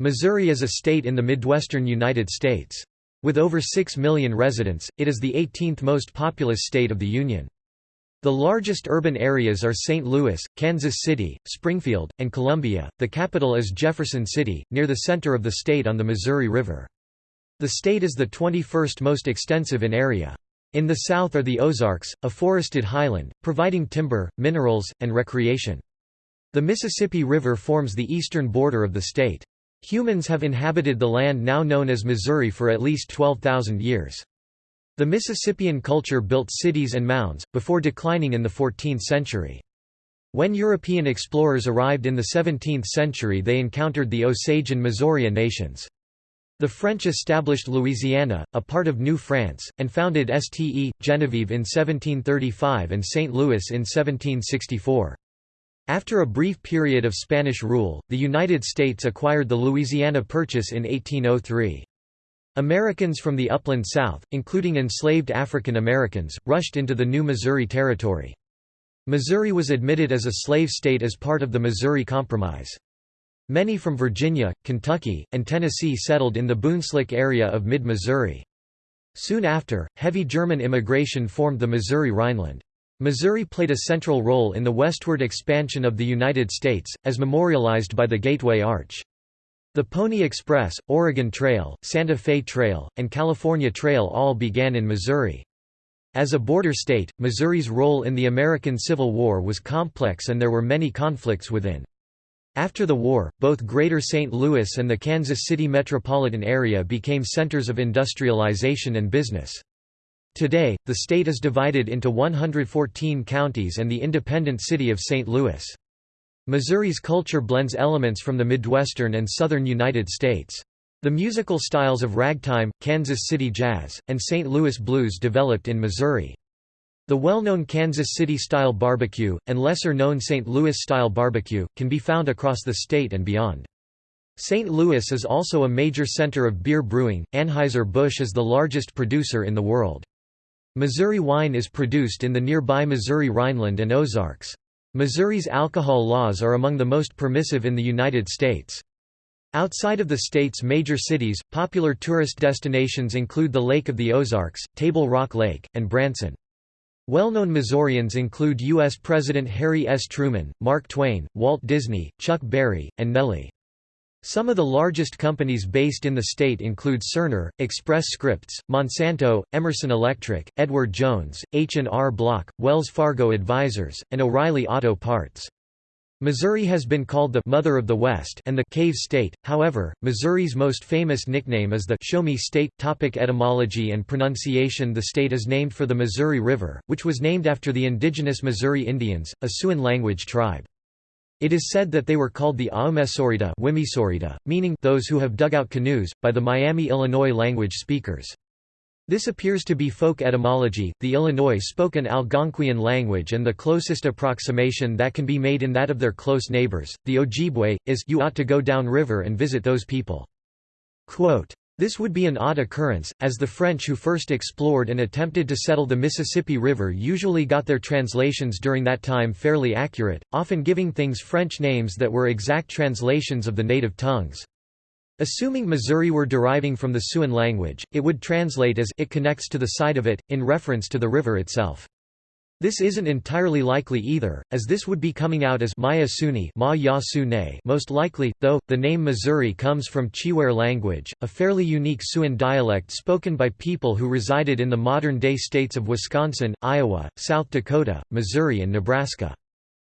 Missouri is a state in the Midwestern United States. With over 6 million residents, it is the 18th most populous state of the Union. The largest urban areas are St. Louis, Kansas City, Springfield, and Columbia. The capital is Jefferson City, near the center of the state on the Missouri River. The state is the 21st most extensive in area. In the south are the Ozarks, a forested highland, providing timber, minerals, and recreation. The Mississippi River forms the eastern border of the state. Humans have inhabited the land now known as Missouri for at least 12,000 years. The Mississippian culture built cities and mounds, before declining in the 14th century. When European explorers arrived in the 17th century they encountered the Osage and Missourian nations. The French established Louisiana, a part of New France, and founded Ste. Genevieve in 1735 and St. Louis in 1764. After a brief period of Spanish rule, the United States acquired the Louisiana Purchase in 1803. Americans from the upland South, including enslaved African Americans, rushed into the new Missouri Territory. Missouri was admitted as a slave state as part of the Missouri Compromise. Many from Virginia, Kentucky, and Tennessee settled in the Boonslick area of mid-Missouri. Soon after, heavy German immigration formed the Missouri Rhineland. Missouri played a central role in the westward expansion of the United States, as memorialized by the Gateway Arch. The Pony Express, Oregon Trail, Santa Fe Trail, and California Trail all began in Missouri. As a border state, Missouri's role in the American Civil War was complex and there were many conflicts within. After the war, both Greater St. Louis and the Kansas City metropolitan area became centers of industrialization and business. Today, the state is divided into 114 counties and the independent city of St. Louis. Missouri's culture blends elements from the Midwestern and Southern United States. The musical styles of ragtime, Kansas City jazz, and St. Louis blues developed in Missouri. The well-known Kansas City-style barbecue, and lesser-known St. Louis-style barbecue, can be found across the state and beyond. St. Louis is also a major center of beer brewing. Anheuser-Busch is the largest producer in the world. Missouri wine is produced in the nearby Missouri Rhineland and Ozarks. Missouri's alcohol laws are among the most permissive in the United States. Outside of the state's major cities, popular tourist destinations include the Lake of the Ozarks, Table Rock Lake, and Branson. Well-known Missourians include U.S. President Harry S. Truman, Mark Twain, Walt Disney, Chuck Berry, and Nelly. Some of the largest companies based in the state include Cerner, Express Scripts, Monsanto, Emerson Electric, Edward Jones, H&R Block, Wells Fargo Advisors, and O'Reilly Auto Parts. Missouri has been called the «Mother of the West» and the «Cave State», however, Missouri's most famous nickname is the «Show Me State». Topic etymology and pronunciation The state is named for the Missouri River, which was named after the indigenous Missouri Indians, a Siouan language tribe. It is said that they were called the Aumesorida, meaning those who have dug out canoes, by the Miami, Illinois language speakers. This appears to be folk etymology. The Illinois spoke an Algonquian language, and the closest approximation that can be made in that of their close neighbors, the Ojibwe, is you ought to go down river and visit those people. Quote, this would be an odd occurrence, as the French who first explored and attempted to settle the Mississippi River usually got their translations during that time fairly accurate, often giving things French names that were exact translations of the native tongues. Assuming Missouri were deriving from the Siouan language, it would translate as it connects to the side of it, in reference to the river itself. This isn't entirely likely either, as this would be coming out as Maya Suni Ma most likely, though, the name Missouri comes from Chiwere language, a fairly unique Siouan dialect spoken by people who resided in the modern-day states of Wisconsin, Iowa, South Dakota, Missouri and Nebraska.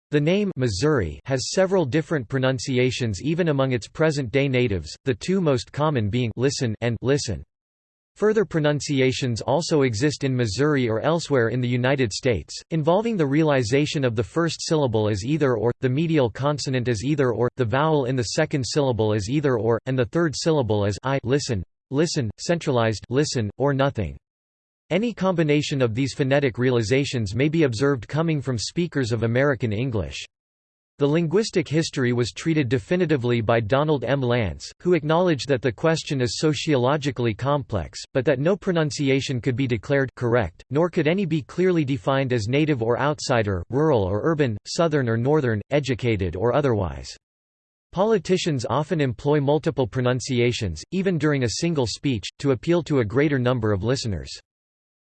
The name Missouri has several different pronunciations even among its present-day natives, the two most common being listen and listen. Further pronunciations also exist in Missouri or elsewhere in the United States, involving the realization of the first syllable as either or, the medial consonant as either or, the vowel in the second syllable as either or, and the third syllable as I listen, listen, centralized listen, or nothing. Any combination of these phonetic realizations may be observed coming from speakers of American English. The linguistic history was treated definitively by Donald M. Lance, who acknowledged that the question is sociologically complex, but that no pronunciation could be declared correct, nor could any be clearly defined as native or outsider, rural or urban, southern or northern, educated or otherwise. Politicians often employ multiple pronunciations, even during a single speech, to appeal to a greater number of listeners.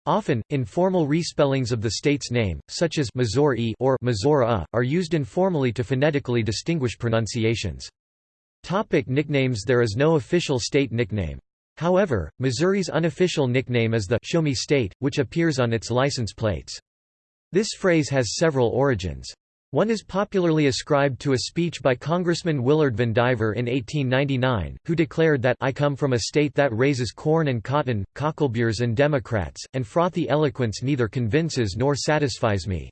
Often, informal respellings of the state's name, such as Missouri or Missouri, are used informally to phonetically distinguish pronunciations. Topic nicknames There is no official state nickname. However, Missouri's unofficial nickname is the Show Me State, which appears on its license plates. This phrase has several origins. One is popularly ascribed to a speech by Congressman Willard Vandiver in 1899, who declared that I come from a state that raises corn and cotton, cockleburs and Democrats, and frothy eloquence neither convinces nor satisfies me.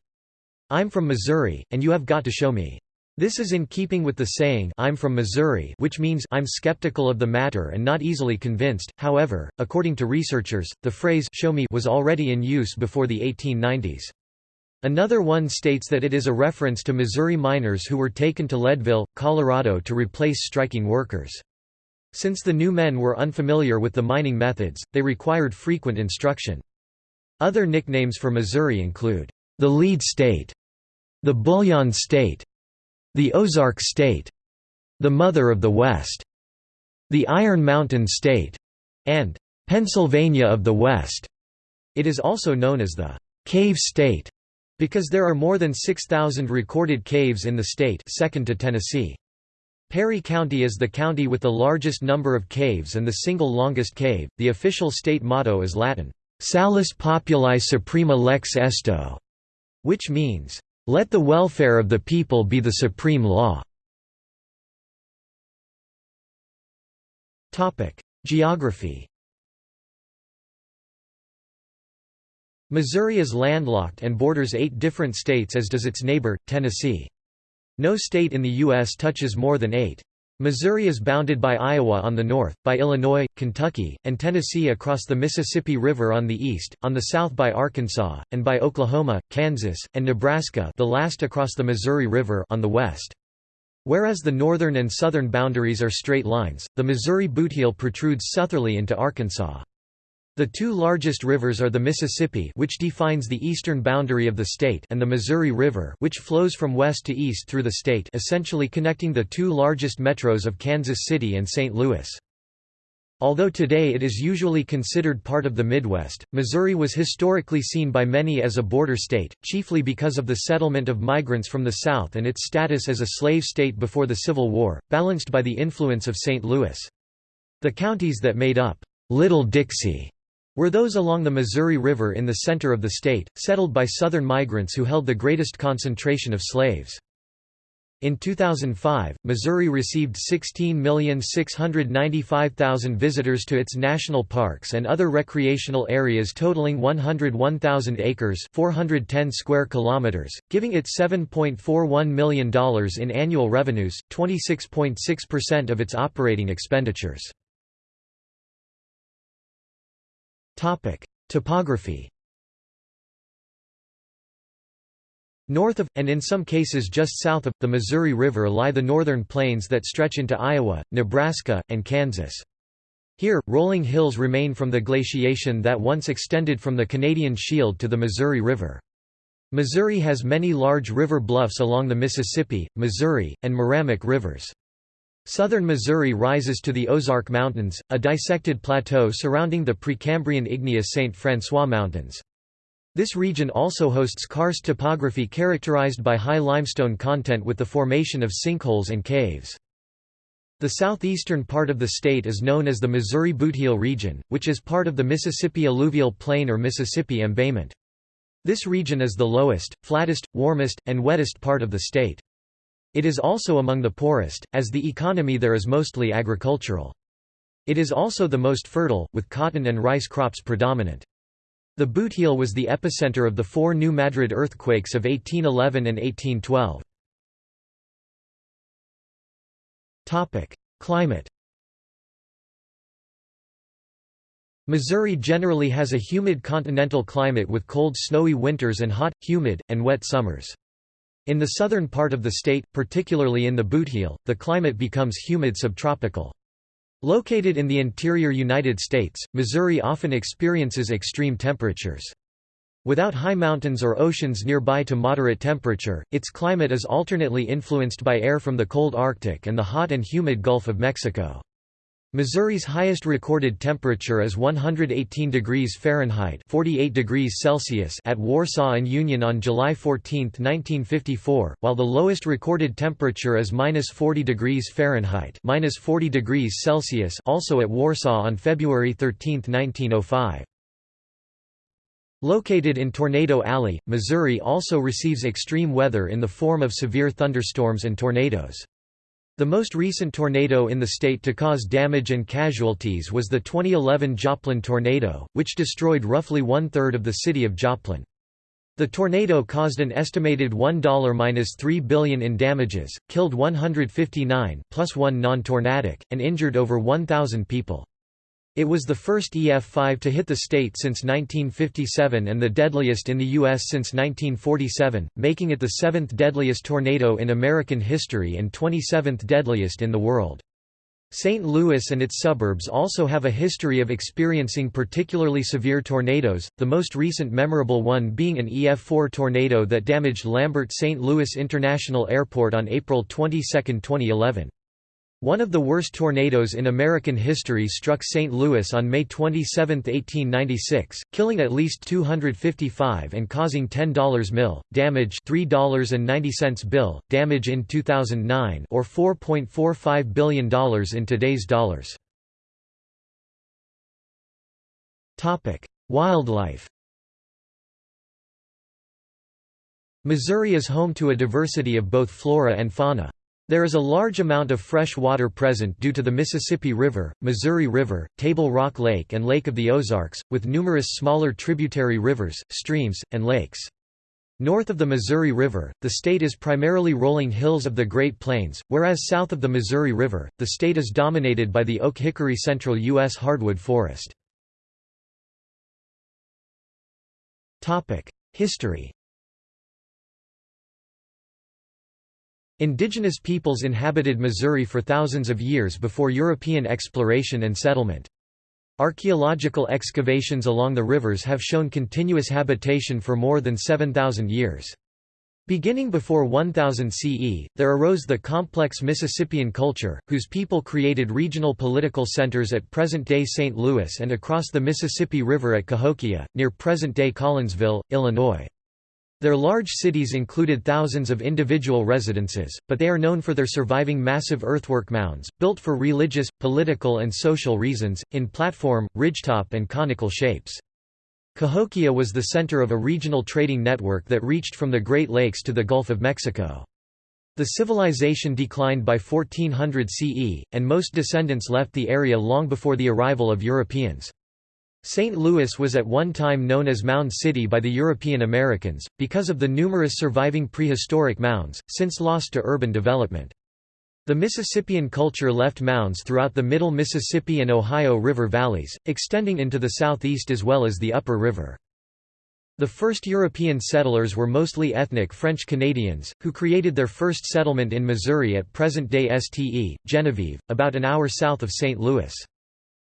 I'm from Missouri, and you have got to show me. This is in keeping with the saying I'm from Missouri which means I'm skeptical of the matter and not easily convinced. However, according to researchers, the phrase show me was already in use before the 1890s. Another one states that it is a reference to Missouri miners who were taken to Leadville, Colorado to replace striking workers. Since the new men were unfamiliar with the mining methods, they required frequent instruction. Other nicknames for Missouri include, the lead state, the bullion state, the Ozark state, the mother of the West, the Iron Mountain state, and Pennsylvania of the West. It is also known as the cave state. Because there are more than 6,000 recorded caves in the state second to Tennessee. Perry County is the county with the largest number of caves and the single longest cave. The official state motto is Latin, Salus Populi Suprema Lex Esto, which means, Let the welfare of the people be the supreme law. Geography Missouri is landlocked and borders eight different states as does its neighbor, Tennessee. No state in the U.S. touches more than eight. Missouri is bounded by Iowa on the north, by Illinois, Kentucky, and Tennessee across the Mississippi River on the east, on the south by Arkansas, and by Oklahoma, Kansas, and Nebraska the last across the Missouri River on the west. Whereas the northern and southern boundaries are straight lines, the Missouri Bootheel protrudes southerly into Arkansas. The two largest rivers are the Mississippi which defines the eastern boundary of the state and the Missouri River which flows from west to east through the state essentially connecting the two largest metros of Kansas City and St. Louis. Although today it is usually considered part of the Midwest, Missouri was historically seen by many as a border state, chiefly because of the settlement of migrants from the South and its status as a slave state before the Civil War, balanced by the influence of St. Louis. The counties that made up Little Dixie were those along the Missouri River in the center of the state, settled by Southern migrants who held the greatest concentration of slaves. In 2005, Missouri received 16,695,000 visitors to its national parks and other recreational areas totaling 101,000 acres 410 square kilometers, giving it $7.41 million in annual revenues, 26.6% of its operating expenditures. Topic: Topography. North of, and in some cases just south of, the Missouri River lie the northern plains that stretch into Iowa, Nebraska, and Kansas. Here, rolling hills remain from the glaciation that once extended from the Canadian Shield to the Missouri River. Missouri has many large river bluffs along the Mississippi, Missouri, and Meramec rivers. Southern Missouri rises to the Ozark Mountains, a dissected plateau surrounding the Precambrian igneous St. Francois Mountains. This region also hosts karst topography characterized by high limestone content with the formation of sinkholes and caves. The southeastern part of the state is known as the Missouri Bootheel region, which is part of the Mississippi alluvial plain or Mississippi embayment. This region is the lowest, flattest, warmest, and wettest part of the state. It is also among the poorest, as the economy there is mostly agricultural. It is also the most fertile, with cotton and rice crops predominant. The Bootheel was the epicenter of the four New Madrid earthquakes of 1811 and 1812. Climate Missouri generally has a humid continental climate with cold snowy winters and hot, humid, and wet summers. In the southern part of the state, particularly in the Bootheel, the climate becomes humid subtropical. Located in the interior United States, Missouri often experiences extreme temperatures. Without high mountains or oceans nearby to moderate temperature, its climate is alternately influenced by air from the cold Arctic and the hot and humid Gulf of Mexico. Missouri's highest recorded temperature is 118 degrees Fahrenheit 48 degrees Celsius at Warsaw and Union on July 14, 1954, while the lowest recorded temperature is minus 40 degrees Fahrenheit minus 40 degrees Celsius also at Warsaw on February 13, 1905. Located in Tornado Alley, Missouri also receives extreme weather in the form of severe thunderstorms and tornadoes. The most recent tornado in the state to cause damage and casualties was the 2011 Joplin tornado, which destroyed roughly one-third of the city of Joplin. The tornado caused an estimated $1–3 billion in damages, killed 159, plus one non-tornadic, and injured over 1,000 people. It was the first EF5 to hit the state since 1957 and the deadliest in the U.S. since 1947, making it the seventh deadliest tornado in American history and 27th deadliest in the world. St. Louis and its suburbs also have a history of experiencing particularly severe tornadoes, the most recent memorable one being an EF4 tornado that damaged Lambert St. Louis International Airport on April 22, 2011. One of the worst tornadoes in American history struck St. Louis on May 27, 1896, killing at least 255 and causing $10 mil, damage $3.90 bill, damage in 2009 or $4.45 billion in today's dollars. Wildlife Missouri is home to a diversity of both flora and fauna. There is a large amount of fresh water present due to the Mississippi River, Missouri River, Table Rock Lake and Lake of the Ozarks, with numerous smaller tributary rivers, streams, and lakes. North of the Missouri River, the state is primarily rolling hills of the Great Plains, whereas south of the Missouri River, the state is dominated by the oak-hickory central U.S. hardwood forest. History Indigenous peoples inhabited Missouri for thousands of years before European exploration and settlement. Archaeological excavations along the rivers have shown continuous habitation for more than 7,000 years. Beginning before 1000 CE, there arose the complex Mississippian culture, whose people created regional political centers at present-day St. Louis and across the Mississippi River at Cahokia, near present-day Collinsville, Illinois. Their large cities included thousands of individual residences, but they are known for their surviving massive earthwork mounds, built for religious, political and social reasons, in platform, ridgetop and conical shapes. Cahokia was the center of a regional trading network that reached from the Great Lakes to the Gulf of Mexico. The civilization declined by 1400 CE, and most descendants left the area long before the arrival of Europeans. St. Louis was at one time known as Mound City by the European Americans, because of the numerous surviving prehistoric mounds, since lost to urban development. The Mississippian culture left mounds throughout the middle Mississippi and Ohio River valleys, extending into the southeast as well as the upper river. The first European settlers were mostly ethnic French Canadians, who created their first settlement in Missouri at present-day Ste, Genevieve, about an hour south of St. Louis.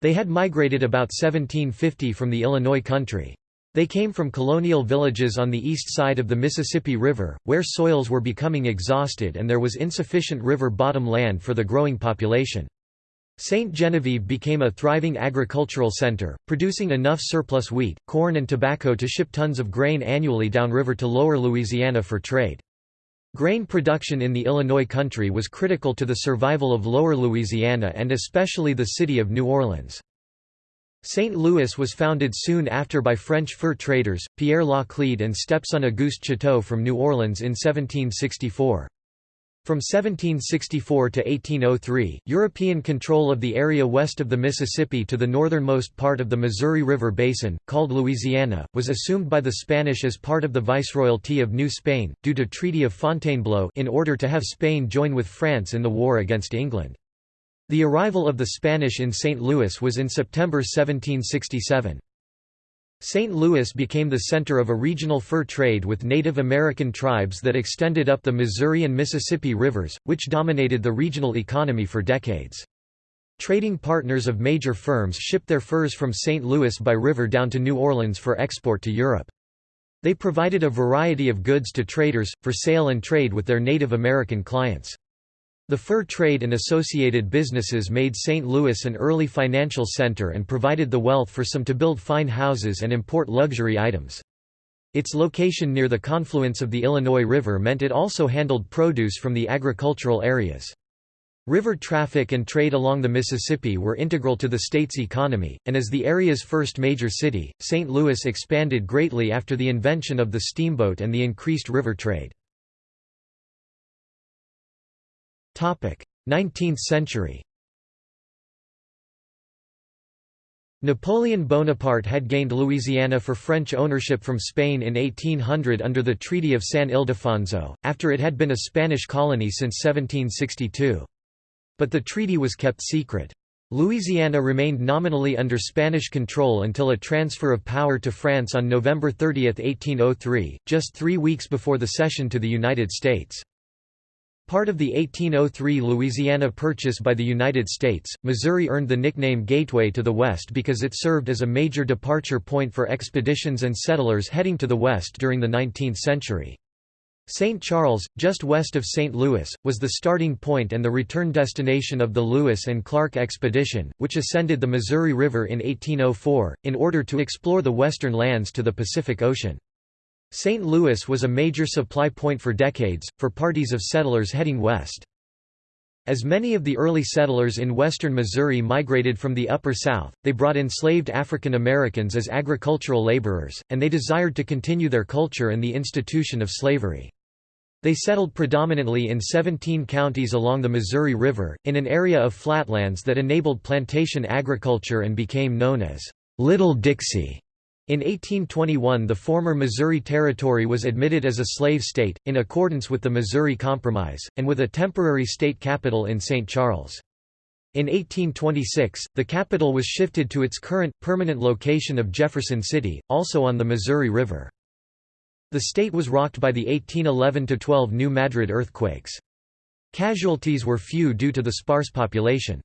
They had migrated about 1750 from the Illinois country. They came from colonial villages on the east side of the Mississippi River, where soils were becoming exhausted and there was insufficient river bottom land for the growing population. Ste. Genevieve became a thriving agricultural center, producing enough surplus wheat, corn and tobacco to ship tons of grain annually downriver to lower Louisiana for trade. Grain production in the Illinois country was critical to the survival of lower Louisiana and especially the city of New Orleans. St. Louis was founded soon after by French fur traders, Pierre Laclede and stepson Auguste Chouteau from New Orleans in 1764. From 1764 to 1803, European control of the area west of the Mississippi to the northernmost part of the Missouri River Basin, called Louisiana, was assumed by the Spanish as part of the Viceroyalty of New Spain, due to Treaty of Fontainebleau in order to have Spain join with France in the war against England. The arrival of the Spanish in St. Louis was in September 1767. St. Louis became the center of a regional fur trade with Native American tribes that extended up the Missouri and Mississippi rivers, which dominated the regional economy for decades. Trading partners of major firms shipped their furs from St. Louis by river down to New Orleans for export to Europe. They provided a variety of goods to traders, for sale and trade with their Native American clients. The fur trade and associated businesses made St. Louis an early financial center and provided the wealth for some to build fine houses and import luxury items. Its location near the confluence of the Illinois River meant it also handled produce from the agricultural areas. River traffic and trade along the Mississippi were integral to the state's economy, and as the area's first major city, St. Louis expanded greatly after the invention of the steamboat and the increased river trade. 19th century Napoleon Bonaparte had gained Louisiana for French ownership from Spain in 1800 under the Treaty of San Ildefonso, after it had been a Spanish colony since 1762. But the treaty was kept secret. Louisiana remained nominally under Spanish control until a transfer of power to France on November 30, 1803, just three weeks before the cession to the United States. Part of the 1803 Louisiana Purchase by the United States, Missouri earned the nickname Gateway to the West because it served as a major departure point for expeditions and settlers heading to the west during the 19th century. St. Charles, just west of St. Louis, was the starting point and the return destination of the Lewis and Clark expedition, which ascended the Missouri River in 1804, in order to explore the western lands to the Pacific Ocean. St. Louis was a major supply point for decades, for parties of settlers heading west. As many of the early settlers in western Missouri migrated from the Upper South, they brought enslaved African Americans as agricultural laborers, and they desired to continue their culture and the institution of slavery. They settled predominantly in 17 counties along the Missouri River, in an area of flatlands that enabled plantation agriculture and became known as Little Dixie. In 1821 the former Missouri Territory was admitted as a slave state, in accordance with the Missouri Compromise, and with a temporary state capital in St. Charles. In 1826, the capital was shifted to its current, permanent location of Jefferson City, also on the Missouri River. The state was rocked by the 1811–12 New Madrid earthquakes. Casualties were few due to the sparse population.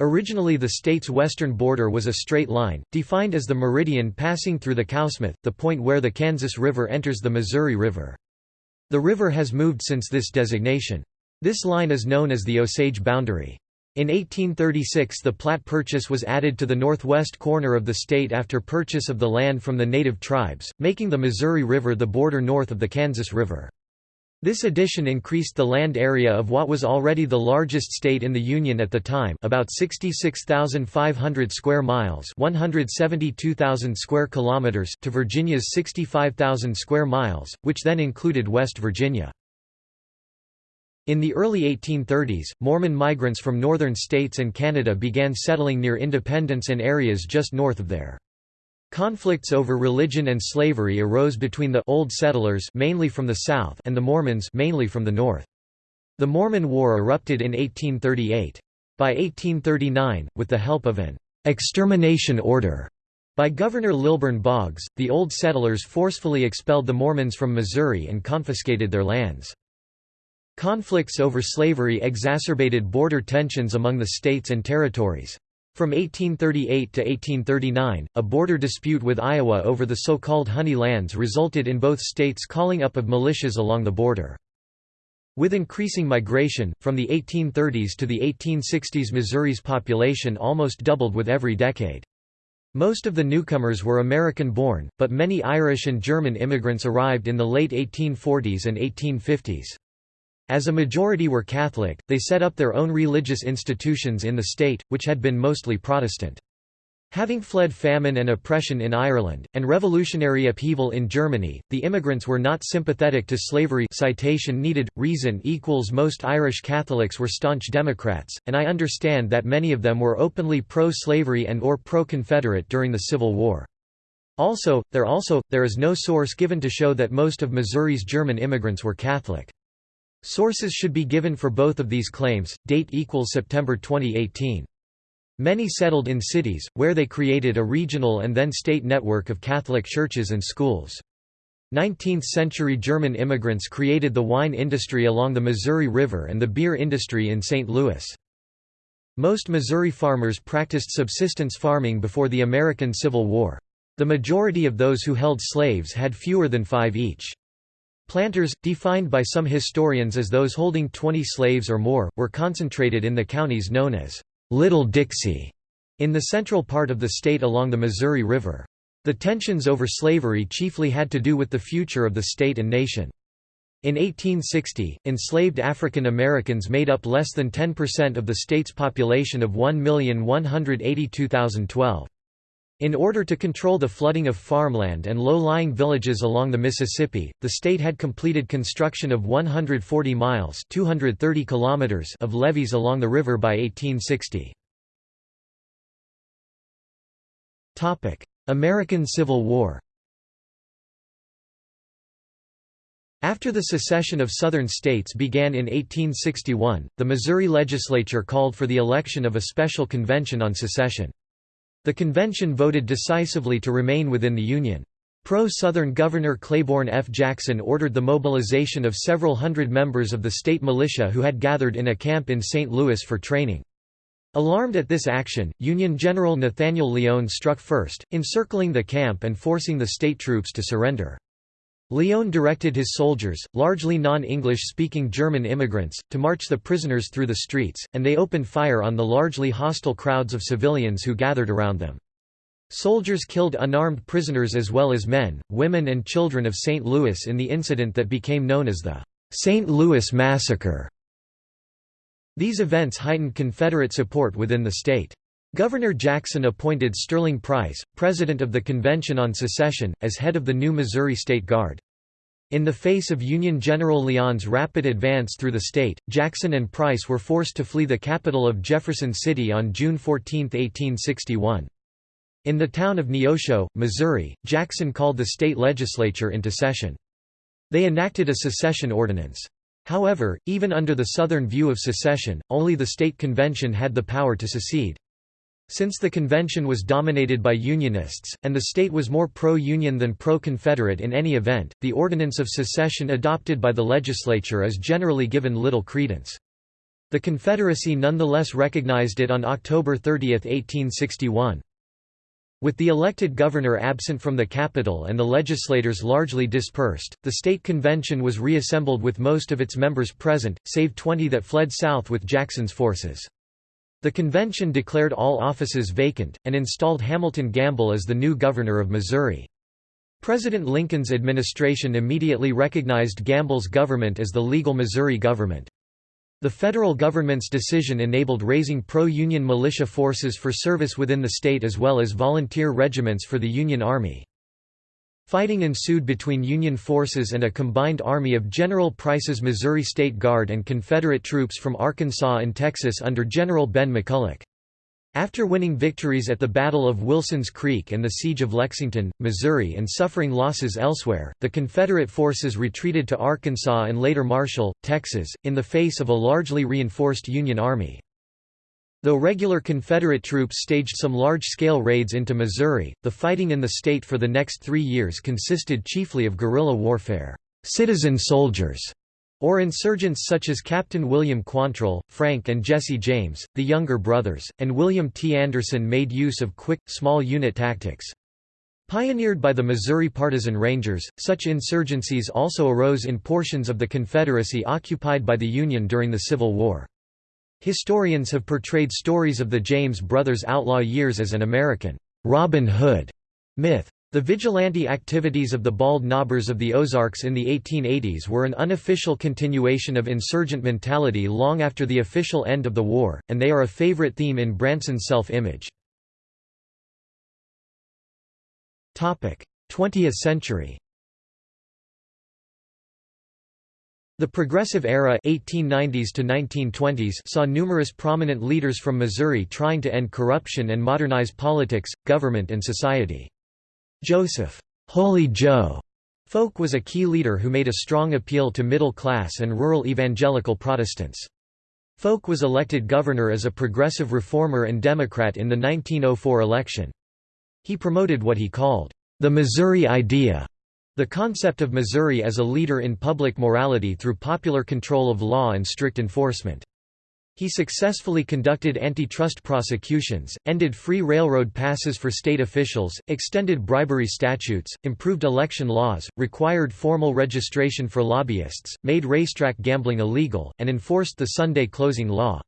Originally the state's western border was a straight line, defined as the meridian passing through the Kawsmouth, the point where the Kansas River enters the Missouri River. The river has moved since this designation. This line is known as the Osage boundary. In 1836 the Platte Purchase was added to the northwest corner of the state after purchase of the land from the native tribes, making the Missouri River the border north of the Kansas River. This addition increased the land area of what was already the largest state in the Union at the time about 66,500 square miles 172,000 square kilometers to Virginia's 65,000 square miles, which then included West Virginia. In the early 1830s, Mormon migrants from northern states and Canada began settling near Independence and areas just north of there. Conflicts over religion and slavery arose between the old settlers mainly from the south and the Mormons mainly from the north. The Mormon War erupted in 1838. By 1839, with the help of an extermination order by Governor Lilburn Boggs, the old settlers forcefully expelled the Mormons from Missouri and confiscated their lands. Conflicts over slavery exacerbated border tensions among the states and territories. From 1838 to 1839, a border dispute with Iowa over the so-called Honey Lands resulted in both states calling up of militias along the border. With increasing migration, from the 1830s to the 1860s Missouri's population almost doubled with every decade. Most of the newcomers were American-born, but many Irish and German immigrants arrived in the late 1840s and 1850s. As a majority were Catholic, they set up their own religious institutions in the state, which had been mostly Protestant. Having fled famine and oppression in Ireland, and revolutionary upheaval in Germany, the immigrants were not sympathetic to slavery citation needed, reason equals most Irish Catholics were staunch Democrats, and I understand that many of them were openly pro-slavery and or pro-Confederate during the Civil War. Also, there also, there is no source given to show that most of Missouri's German immigrants were Catholic. Sources should be given for both of these claims. Date equals September 2018. Many settled in cities, where they created a regional and then state network of Catholic churches and schools. 19th-century German immigrants created the wine industry along the Missouri River and the beer industry in St. Louis. Most Missouri farmers practiced subsistence farming before the American Civil War. The majority of those who held slaves had fewer than five each. Planters, defined by some historians as those holding 20 slaves or more, were concentrated in the counties known as Little Dixie, in the central part of the state along the Missouri River. The tensions over slavery chiefly had to do with the future of the state and nation. In 1860, enslaved African Americans made up less than 10% of the state's population of 1,182,012. In order to control the flooding of farmland and low-lying villages along the Mississippi, the state had completed construction of 140 miles 230 kilometers of levees along the river by 1860. American Civil War After the secession of Southern states began in 1861, the Missouri legislature called for the election of a special convention on secession. The convention voted decisively to remain within the Union. Pro-Southern Governor Claiborne F. Jackson ordered the mobilization of several hundred members of the state militia who had gathered in a camp in St. Louis for training. Alarmed at this action, Union General Nathaniel Lyon struck first, encircling the camp and forcing the state troops to surrender. Lyon directed his soldiers, largely non-English speaking German immigrants, to march the prisoners through the streets, and they opened fire on the largely hostile crowds of civilians who gathered around them. Soldiers killed unarmed prisoners as well as men, women and children of St. Louis in the incident that became known as the St. Louis Massacre. These events heightened Confederate support within the state. Governor Jackson appointed Sterling Price, president of the Convention on Secession, as head of the new Missouri State Guard. In the face of Union General Lyon's rapid advance through the state, Jackson and Price were forced to flee the capital of Jefferson City on June 14, 1861. In the town of Neosho, Missouri, Jackson called the state legislature into session. They enacted a secession ordinance. However, even under the Southern view of secession, only the state convention had the power to secede. Since the convention was dominated by Unionists, and the state was more pro-Union than pro-Confederate in any event, the Ordinance of Secession adopted by the legislature is generally given little credence. The Confederacy nonetheless recognized it on October 30, 1861. With the elected governor absent from the capital and the legislators largely dispersed, the state convention was reassembled with most of its members present, save 20 that fled south with Jackson's forces. The convention declared all offices vacant, and installed Hamilton Gamble as the new governor of Missouri. President Lincoln's administration immediately recognized Gamble's government as the legal Missouri government. The federal government's decision enabled raising pro-Union militia forces for service within the state as well as volunteer regiments for the Union Army. Fighting ensued between Union forces and a combined army of General Price's Missouri State Guard and Confederate troops from Arkansas and Texas under General Ben McCulloch. After winning victories at the Battle of Wilson's Creek and the Siege of Lexington, Missouri and suffering losses elsewhere, the Confederate forces retreated to Arkansas and later Marshall, Texas, in the face of a largely reinforced Union Army. Though regular Confederate troops staged some large-scale raids into Missouri, the fighting in the state for the next three years consisted chiefly of guerrilla warfare. Citizen soldiers or insurgents such as Captain William Quantrill, Frank and Jesse James, the younger brothers, and William T. Anderson made use of quick, small unit tactics. Pioneered by the Missouri Partisan Rangers, such insurgencies also arose in portions of the Confederacy occupied by the Union during the Civil War. Historians have portrayed stories of the James brothers' outlaw years as an American Robin Hood myth. The vigilante activities of the Bald Knobbers of the Ozarks in the 1880s were an unofficial continuation of insurgent mentality long after the official end of the war, and they are a favorite theme in Branson's self-image. 20th century The Progressive Era 1890s to 1920s saw numerous prominent leaders from Missouri trying to end corruption and modernize politics, government and society. Joseph Holy Joe Folk was a key leader who made a strong appeal to middle-class and rural evangelical Protestants. Folk was elected governor as a progressive reformer and Democrat in the 1904 election. He promoted what he called, "...the Missouri idea", the concept of Missouri as a leader in public morality through popular control of law and strict enforcement. He successfully conducted antitrust prosecutions, ended free railroad passes for state officials, extended bribery statutes, improved election laws, required formal registration for lobbyists, made racetrack gambling illegal, and enforced the Sunday closing law.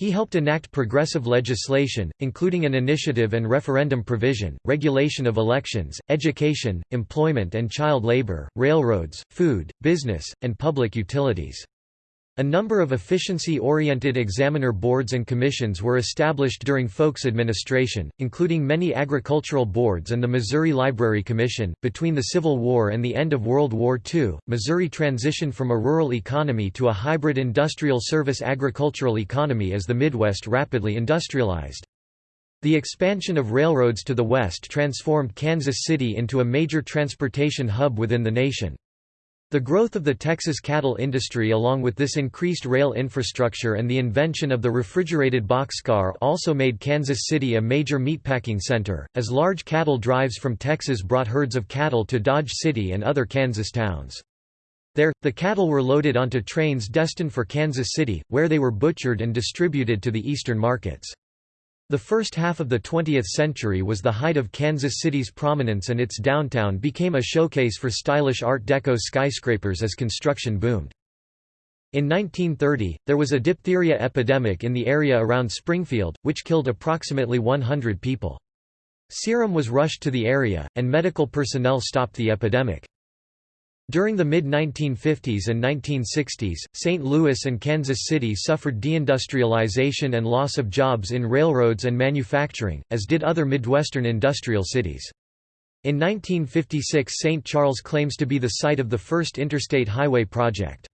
He helped enact progressive legislation, including an initiative and referendum provision, regulation of elections, education, employment and child labor, railroads, food, business, and public utilities. A number of efficiency-oriented examiner boards and commissions were established during Folk's administration, including many agricultural boards and the Missouri Library Commission. Between the Civil War and the end of World War II, Missouri transitioned from a rural economy to a hybrid industrial service agricultural economy as the Midwest rapidly industrialized. The expansion of railroads to the west transformed Kansas City into a major transportation hub within the nation. The growth of the Texas cattle industry along with this increased rail infrastructure and the invention of the refrigerated boxcar also made Kansas City a major meatpacking center, as large cattle drives from Texas brought herds of cattle to Dodge City and other Kansas towns. There, the cattle were loaded onto trains destined for Kansas City, where they were butchered and distributed to the eastern markets. The first half of the 20th century was the height of Kansas City's prominence and its downtown became a showcase for stylish Art Deco skyscrapers as construction boomed. In 1930, there was a diphtheria epidemic in the area around Springfield, which killed approximately 100 people. Serum was rushed to the area, and medical personnel stopped the epidemic. During the mid-1950s and 1960s, St. Louis and Kansas City suffered deindustrialization and loss of jobs in railroads and manufacturing, as did other Midwestern industrial cities. In 1956 St. Charles claims to be the site of the first interstate highway project.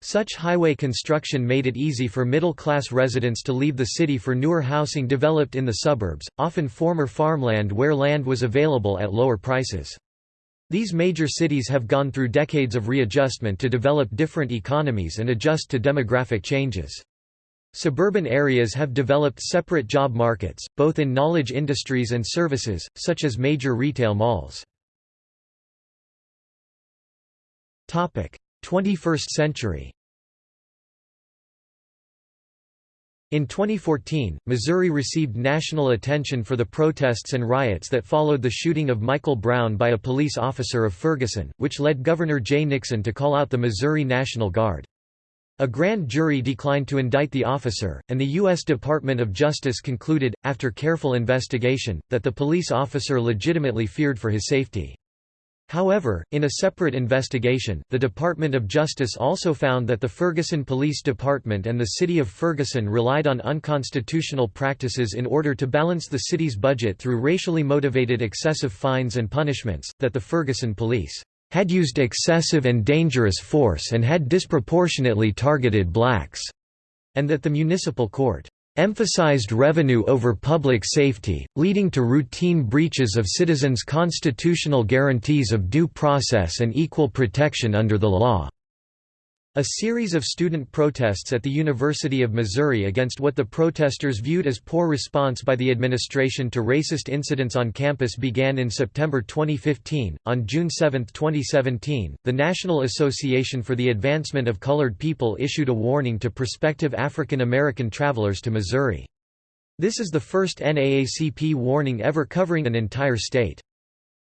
Such highway construction made it easy for middle-class residents to leave the city for newer housing developed in the suburbs, often former farmland where land was available at lower prices. These major cities have gone through decades of readjustment to develop different economies and adjust to demographic changes. Suburban areas have developed separate job markets, both in knowledge industries and services, such as major retail malls. 21st century In 2014, Missouri received national attention for the protests and riots that followed the shooting of Michael Brown by a police officer of Ferguson, which led Governor Jay Nixon to call out the Missouri National Guard. A grand jury declined to indict the officer, and the U.S. Department of Justice concluded, after careful investigation, that the police officer legitimately feared for his safety. However, in a separate investigation, the Department of Justice also found that the Ferguson Police Department and the City of Ferguson relied on unconstitutional practices in order to balance the city's budget through racially motivated excessive fines and punishments, that the Ferguson police had used excessive and dangerous force and had disproportionately targeted blacks, and that the municipal court emphasized revenue over public safety, leading to routine breaches of citizens' constitutional guarantees of due process and equal protection under the law. A series of student protests at the University of Missouri against what the protesters viewed as poor response by the administration to racist incidents on campus began in September 2015. On June 7, 2017, the National Association for the Advancement of Colored People issued a warning to prospective African American travelers to Missouri. This is the first NAACP warning ever covering an entire state.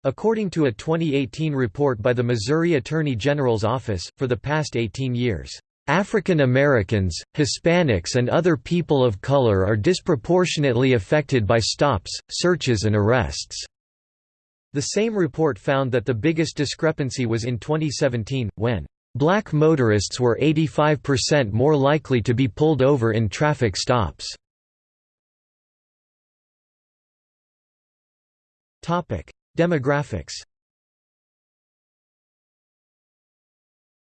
According to a 2018 report by the Missouri Attorney General's Office, for the past 18 years, "...African Americans, Hispanics and other people of color are disproportionately affected by stops, searches and arrests." The same report found that the biggest discrepancy was in 2017, when Black motorists were 85% more likely to be pulled over in traffic stops. Demographics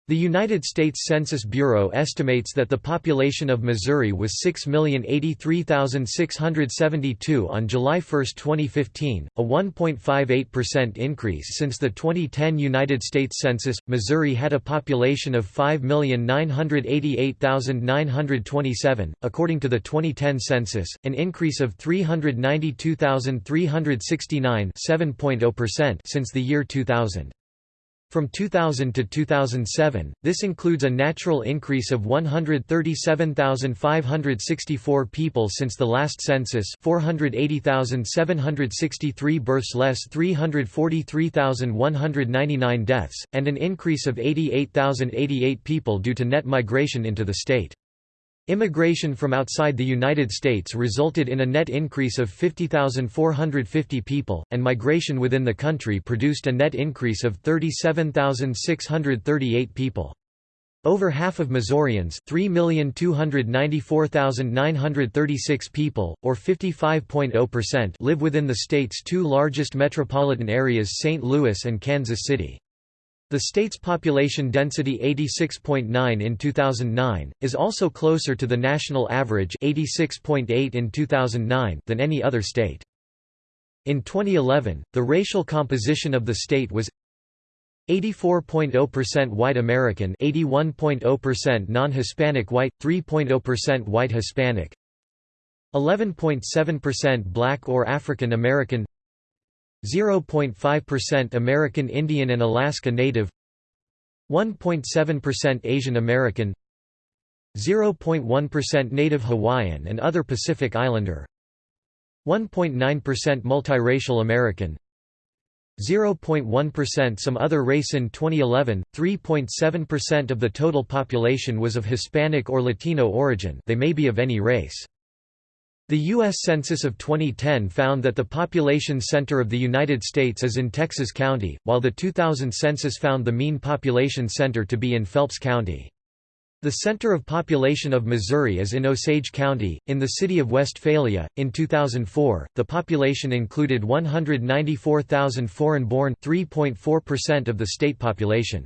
The United States Census Bureau estimates that the population of Missouri was 6,083,672 on July 1, 2015, a 1.58% increase since the 2010 United States Census. Missouri had a population of 5,988,927, according to the 2010 census, an increase of 392,369 since the year 2000. From 2000 to 2007, this includes a natural increase of 137,564 people since the last census 480,763 births less 343,199 deaths, and an increase of 88,088 people due to net migration into the state. Immigration from outside the United States resulted in a net increase of 50,450 people, and migration within the country produced a net increase of 37,638 people. Over half of Missourians 3,294,936 people, or 55.0% live within the state's two largest metropolitan areas St. Louis and Kansas City. The state's population density 86.9 in 2009, is also closer to the national average 86.8 in 2009 than any other state. In 2011, the racial composition of the state was 84.0% white American 81.0% non-Hispanic white, 3.0% white Hispanic 11.7% black or African American 0.5% American Indian and Alaska Native 1.7% Asian American 0.1% Native Hawaiian and other Pacific Islander 1.9% multiracial American 0.1% some other race in 2011 3.7% of the total population was of Hispanic or Latino origin they may be of any race the U.S. Census of 2010 found that the population center of the United States is in Texas County, while the 2000 census found the mean population center to be in Phelps County. The center of population of Missouri is in Osage County, in the city of Westphalia. In 2004, the population included 194,000 foreign-born, 3.4% of the state population.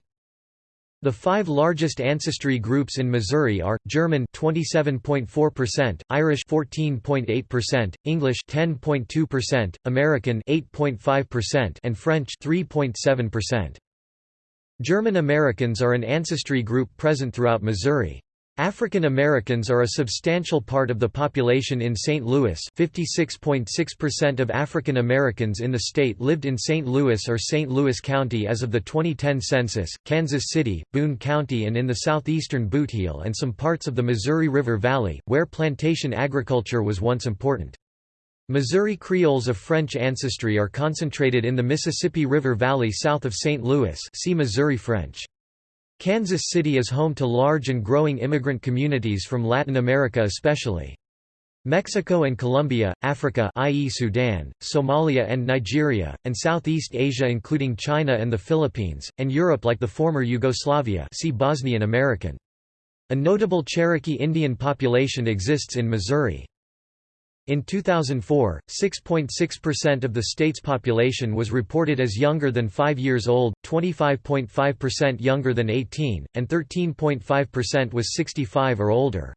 The five largest ancestry groups in Missouri are German 27.4%, Irish 14.8%, English 10.2%, American 8.5%, and French 3.7%. German Americans are an ancestry group present throughout Missouri. African Americans are a substantial part of the population in St. Louis 56.6% of African Americans in the state lived in St. Louis or St. Louis County as of the 2010 census, Kansas City, Boone County and in the southeastern Bootheel and some parts of the Missouri River Valley, where plantation agriculture was once important. Missouri Creoles of French ancestry are concentrated in the Mississippi River Valley south of St. Louis see Missouri French. Kansas City is home to large and growing immigrant communities from Latin America especially. Mexico and Colombia, Africa i.e. Sudan, Somalia and Nigeria, and Southeast Asia including China and the Philippines, and Europe like the former Yugoslavia see Bosnian American. A notable Cherokee Indian population exists in Missouri. In 2004, 6.6% of the state's population was reported as younger than 5 years old, 25.5% younger than 18, and 13.5% was 65 or older.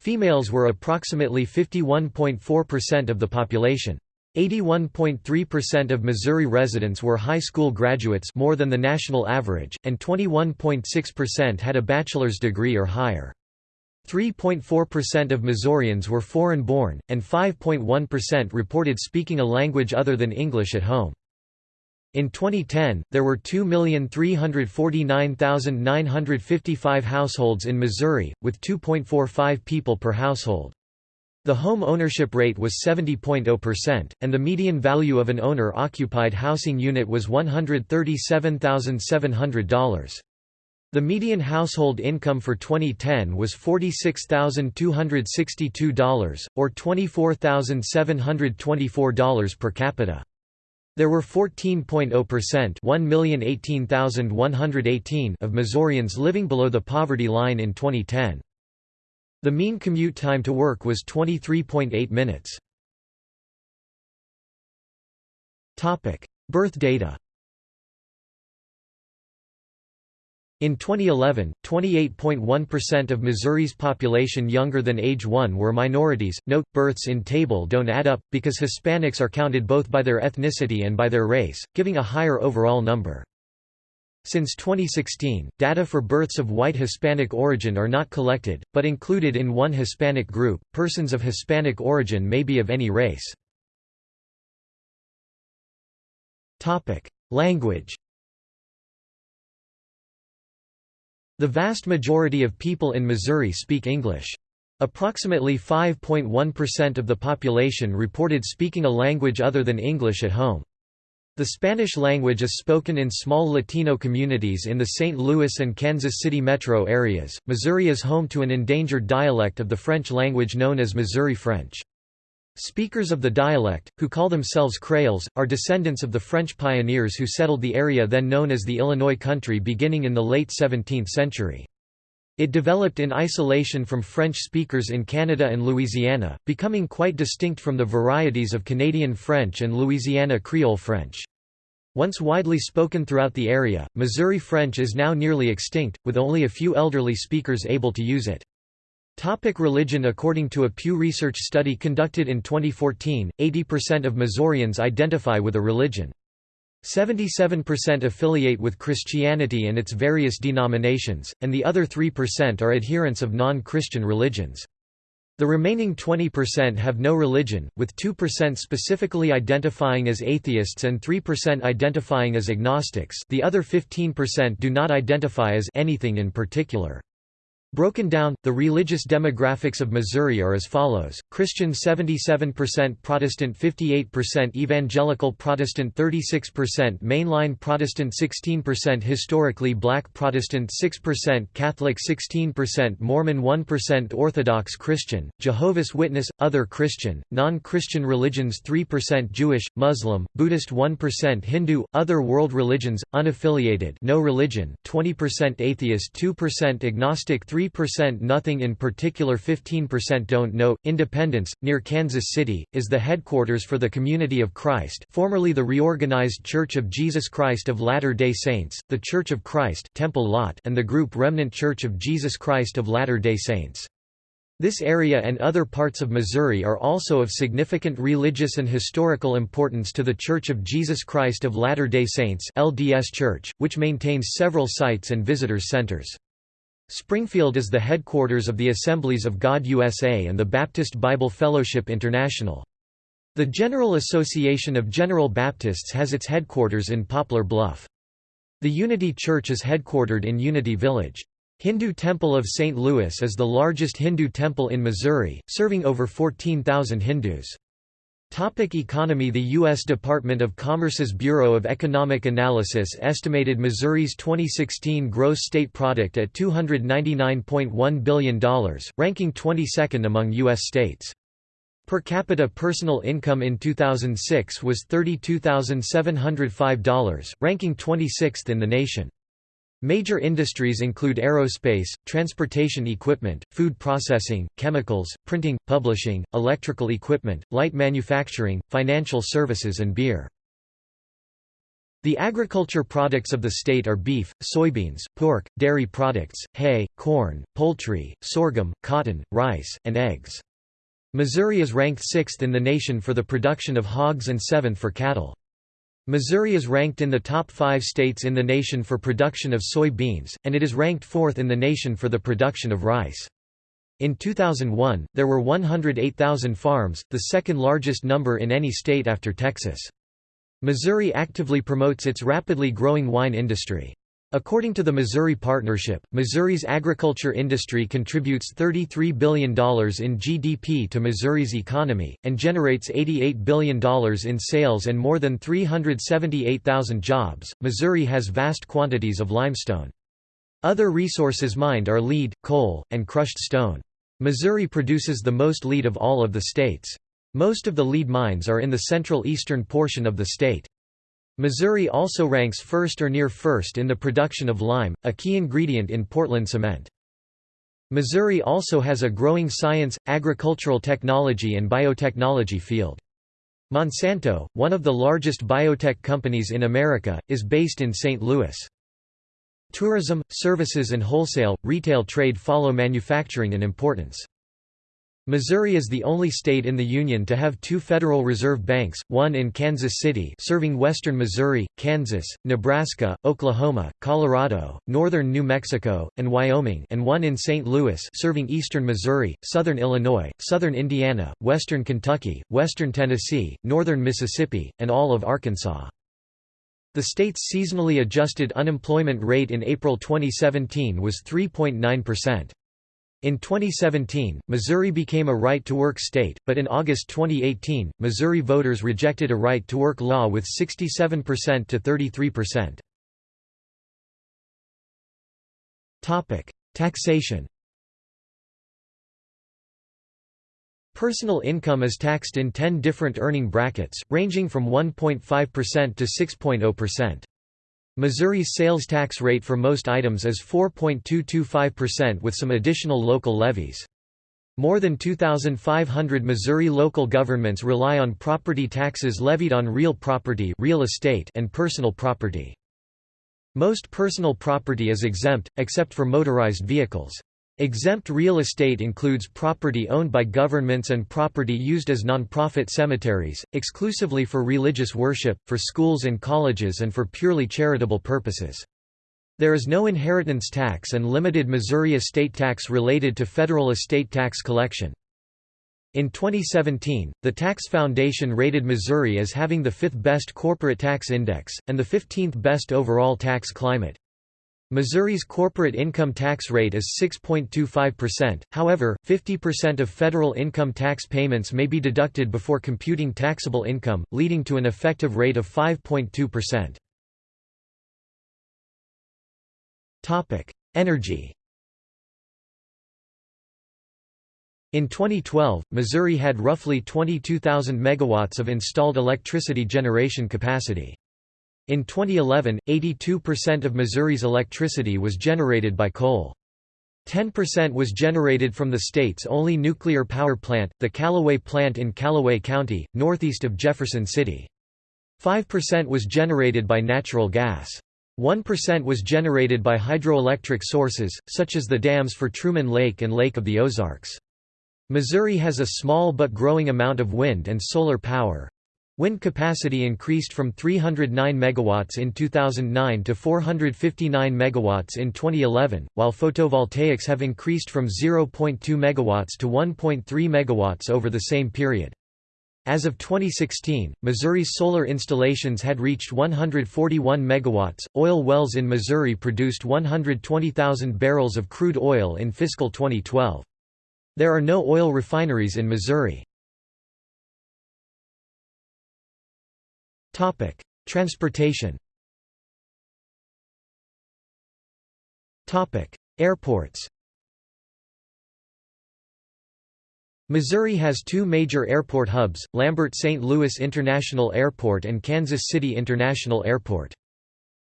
Females were approximately 51.4% of the population. 81.3% of Missouri residents were high school graduates more than the national average, and 21.6% had a bachelor's degree or higher. 3.4% of Missourians were foreign-born, and 5.1% reported speaking a language other than English at home. In 2010, there were 2,349,955 households in Missouri, with 2.45 people per household. The home ownership rate was 70.0%, and the median value of an owner-occupied housing unit was $137,700. The median household income for 2010 was $46,262, or $24,724 per capita. There were 14.0% of Missourians living below the poverty line in 2010. The mean commute time to work was 23.8 minutes. Birth data In 2011, 28.1% of Missouri's population younger than age 1 were minorities. Note, births in table don't add up, because Hispanics are counted both by their ethnicity and by their race, giving a higher overall number. Since 2016, data for births of white Hispanic origin are not collected, but included in one Hispanic group. Persons of Hispanic origin may be of any race. Language The vast majority of people in Missouri speak English. Approximately 5.1% of the population reported speaking a language other than English at home. The Spanish language is spoken in small Latino communities in the St. Louis and Kansas City metro areas. Missouri is home to an endangered dialect of the French language known as Missouri French. Speakers of the dialect, who call themselves Creoles, are descendants of the French pioneers who settled the area then known as the Illinois country beginning in the late 17th century. It developed in isolation from French speakers in Canada and Louisiana, becoming quite distinct from the varieties of Canadian French and Louisiana Creole French. Once widely spoken throughout the area, Missouri French is now nearly extinct, with only a few elderly speakers able to use it. Topic religion According to a Pew Research study conducted in 2014, 80% of Missourians identify with a religion. 77% affiliate with Christianity and its various denominations, and the other 3% are adherents of non-Christian religions. The remaining 20% have no religion, with 2% specifically identifying as atheists and 3% identifying as agnostics the other 15% do not identify as anything in particular. Broken down, the religious demographics of Missouri are as follows, Christian 77% Protestant 58% Evangelical Protestant 36% Mainline Protestant 16% Historically Black Protestant 6% Catholic 16% Mormon 1% Orthodox Christian, Jehovah's Witness, Other Christian, Non-Christian religions 3% Jewish, Muslim, Buddhist 1% Hindu, Other world religions, unaffiliated no religion, 20% Atheist 2% Agnostic 3 3% Nothing in particular 15% don't know. Independence, near Kansas City, is the headquarters for the Community of Christ formerly the reorganized Church of Jesus Christ of Latter-day Saints, the Church of Christ Temple Lot and the group Remnant Church of Jesus Christ of Latter-day Saints. This area and other parts of Missouri are also of significant religious and historical importance to the Church of Jesus Christ of Latter-day Saints LDS Church, which maintains several sites and visitors centers. Springfield is the headquarters of the Assemblies of God USA and the Baptist Bible Fellowship International. The General Association of General Baptists has its headquarters in Poplar Bluff. The Unity Church is headquartered in Unity Village. Hindu Temple of St. Louis is the largest Hindu temple in Missouri, serving over 14,000 Hindus. Topic economy The U.S. Department of Commerce's Bureau of Economic Analysis estimated Missouri's 2016 gross state product at $299.1 billion, ranking 22nd among U.S. states. Per capita personal income in 2006 was $32,705, ranking 26th in the nation. Major industries include aerospace, transportation equipment, food processing, chemicals, printing, publishing, electrical equipment, light manufacturing, financial services and beer. The agriculture products of the state are beef, soybeans, pork, dairy products, hay, corn, poultry, sorghum, cotton, rice, and eggs. Missouri is ranked sixth in the nation for the production of hogs and seventh for cattle. Missouri is ranked in the top five states in the nation for production of soy beans, and it is ranked fourth in the nation for the production of rice. In 2001, there were 108,000 farms, the second largest number in any state after Texas. Missouri actively promotes its rapidly growing wine industry. According to the Missouri Partnership, Missouri's agriculture industry contributes $33 billion in GDP to Missouri's economy, and generates $88 billion in sales and more than 378,000 jobs. Missouri has vast quantities of limestone. Other resources mined are lead, coal, and crushed stone. Missouri produces the most lead of all of the states. Most of the lead mines are in the central eastern portion of the state. Missouri also ranks first or near first in the production of lime, a key ingredient in Portland cement. Missouri also has a growing science, agricultural technology and biotechnology field. Monsanto, one of the largest biotech companies in America, is based in St. Louis. Tourism, services and wholesale, retail trade follow manufacturing in importance. Missouri is the only state in the Union to have two Federal Reserve Banks, one in Kansas City serving western Missouri, Kansas, Nebraska, Oklahoma, Colorado, northern New Mexico, and Wyoming and one in St. Louis serving eastern Missouri, southern Illinois, southern Indiana, western Kentucky, western Tennessee, northern Mississippi, and all of Arkansas. The state's seasonally adjusted unemployment rate in April 2017 was 3.9%. In 2017, Missouri became a right-to-work state, but in August 2018, Missouri voters rejected a right-to-work law with 67% to 33%. Topic: Taxation Personal income is taxed in 10 different earning brackets, ranging from 1.5% to 6.0%. Missouri's sales tax rate for most items is 4.225% with some additional local levies. More than 2,500 Missouri local governments rely on property taxes levied on real property real estate and personal property. Most personal property is exempt, except for motorized vehicles. Exempt real estate includes property owned by governments and property used as non-profit cemeteries, exclusively for religious worship, for schools and colleges and for purely charitable purposes. There is no inheritance tax and limited Missouri estate tax related to federal estate tax collection. In 2017, the Tax Foundation rated Missouri as having the fifth best corporate tax index, and the 15th best overall tax climate. Missouri's corporate income tax rate is 6.25%, however, 50% of federal income tax payments may be deducted before computing taxable income, leading to an effective rate of 5.2%. Energy In 2012, Missouri had roughly 22,000 megawatts of installed electricity generation capacity. In 2011, 82% of Missouri's electricity was generated by coal. 10% was generated from the state's only nuclear power plant, the Callaway plant in Callaway County, northeast of Jefferson City. 5% was generated by natural gas. 1% was generated by hydroelectric sources, such as the dams for Truman Lake and Lake of the Ozarks. Missouri has a small but growing amount of wind and solar power, Wind capacity increased from 309 megawatts in 2009 to 459 megawatts in 2011, while photovoltaics have increased from 0.2 megawatts to 1.3 megawatts over the same period. As of 2016, Missouri's solar installations had reached 141 megawatts. Oil wells in Missouri produced 120,000 barrels of crude oil in fiscal 2012. There are no oil refineries in Missouri. Topic: Transportation. Topic: Airports. Missouri has two major airport hubs, Lambert-St. Louis International Airport and Kansas City International Airport.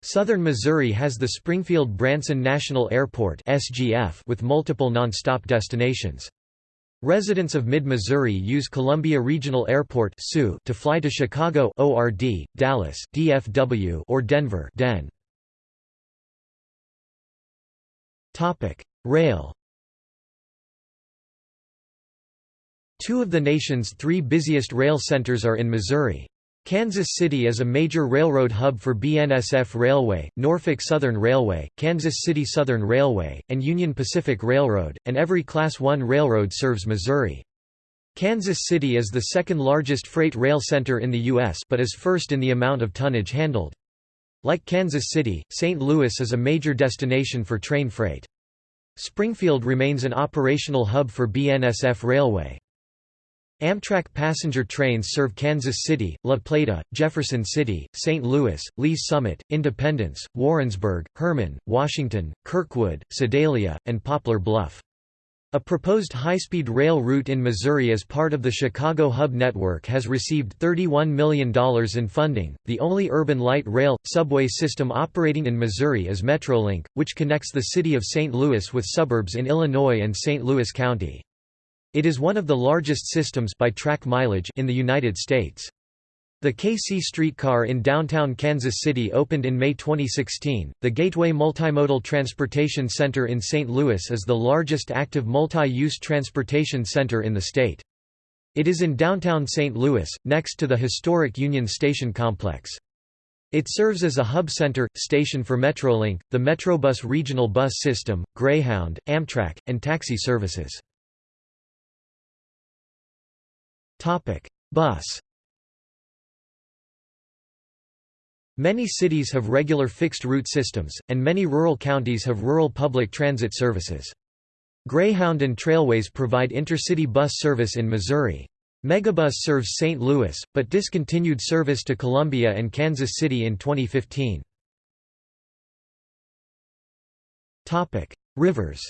Southern Missouri has the Springfield-Branson National Airport with multiple non-stop destinations. Residents of Mid-Missouri use Columbia Regional Airport to fly to Chicago ORD, Dallas DFW or Denver DEN. Rail Two of the nation's three busiest rail centers are in Missouri. Kansas City is a major railroad hub for BNSF Railway, Norfolk Southern Railway, Kansas City Southern Railway, and Union Pacific Railroad, and every Class I railroad serves Missouri. Kansas City is the second largest freight rail center in the U.S. but is first in the amount of tonnage handled. Like Kansas City, St. Louis is a major destination for train freight. Springfield remains an operational hub for BNSF Railway. Amtrak passenger trains serve Kansas City, La Plata, Jefferson City, St. Louis, Lee's Summit, Independence, Warrensburg, Hermann, Washington, Kirkwood, Sedalia, and Poplar Bluff. A proposed high-speed rail route in Missouri as part of the Chicago Hub Network has received $31 million in funding. The only urban light rail subway system operating in Missouri is Metrolink, which connects the city of St. Louis with suburbs in Illinois and St. Louis County. It is one of the largest systems by track mileage in the United States. The KC streetcar in downtown Kansas City opened in May 2016. The Gateway Multimodal Transportation Center in St. Louis is the largest active multi-use transportation center in the state. It is in downtown St. Louis, next to the historic Union Station complex. It serves as a hub center, station for Metrolink, the Metrobus regional bus system, Greyhound, Amtrak, and taxi services. Bus. Many cities have regular fixed route systems, and many rural counties have rural public transit services. Greyhound and Trailways provide intercity bus service in Missouri. Megabus serves St. Louis, but discontinued service to Columbia and Kansas City in 2015. Rivers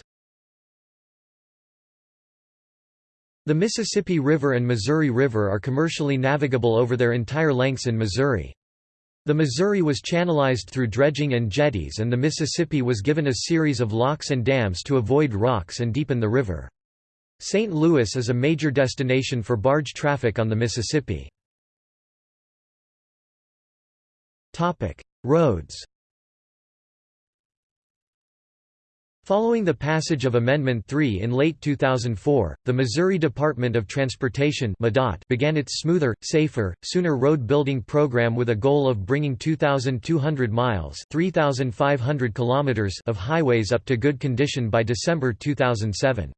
The Mississippi River and Missouri River are commercially navigable over their entire lengths in Missouri. The Missouri was channelized through dredging and jetties and the Mississippi was given a series of locks and dams to avoid rocks and deepen the river. St. Louis is a major destination for barge traffic on the Mississippi. Roads Following the passage of Amendment 3 in late 2004, the Missouri Department of Transportation began its smoother, safer, sooner road building program with a goal of bringing 2,200 miles 3,500 kilometers of highways up to good condition by December 2007.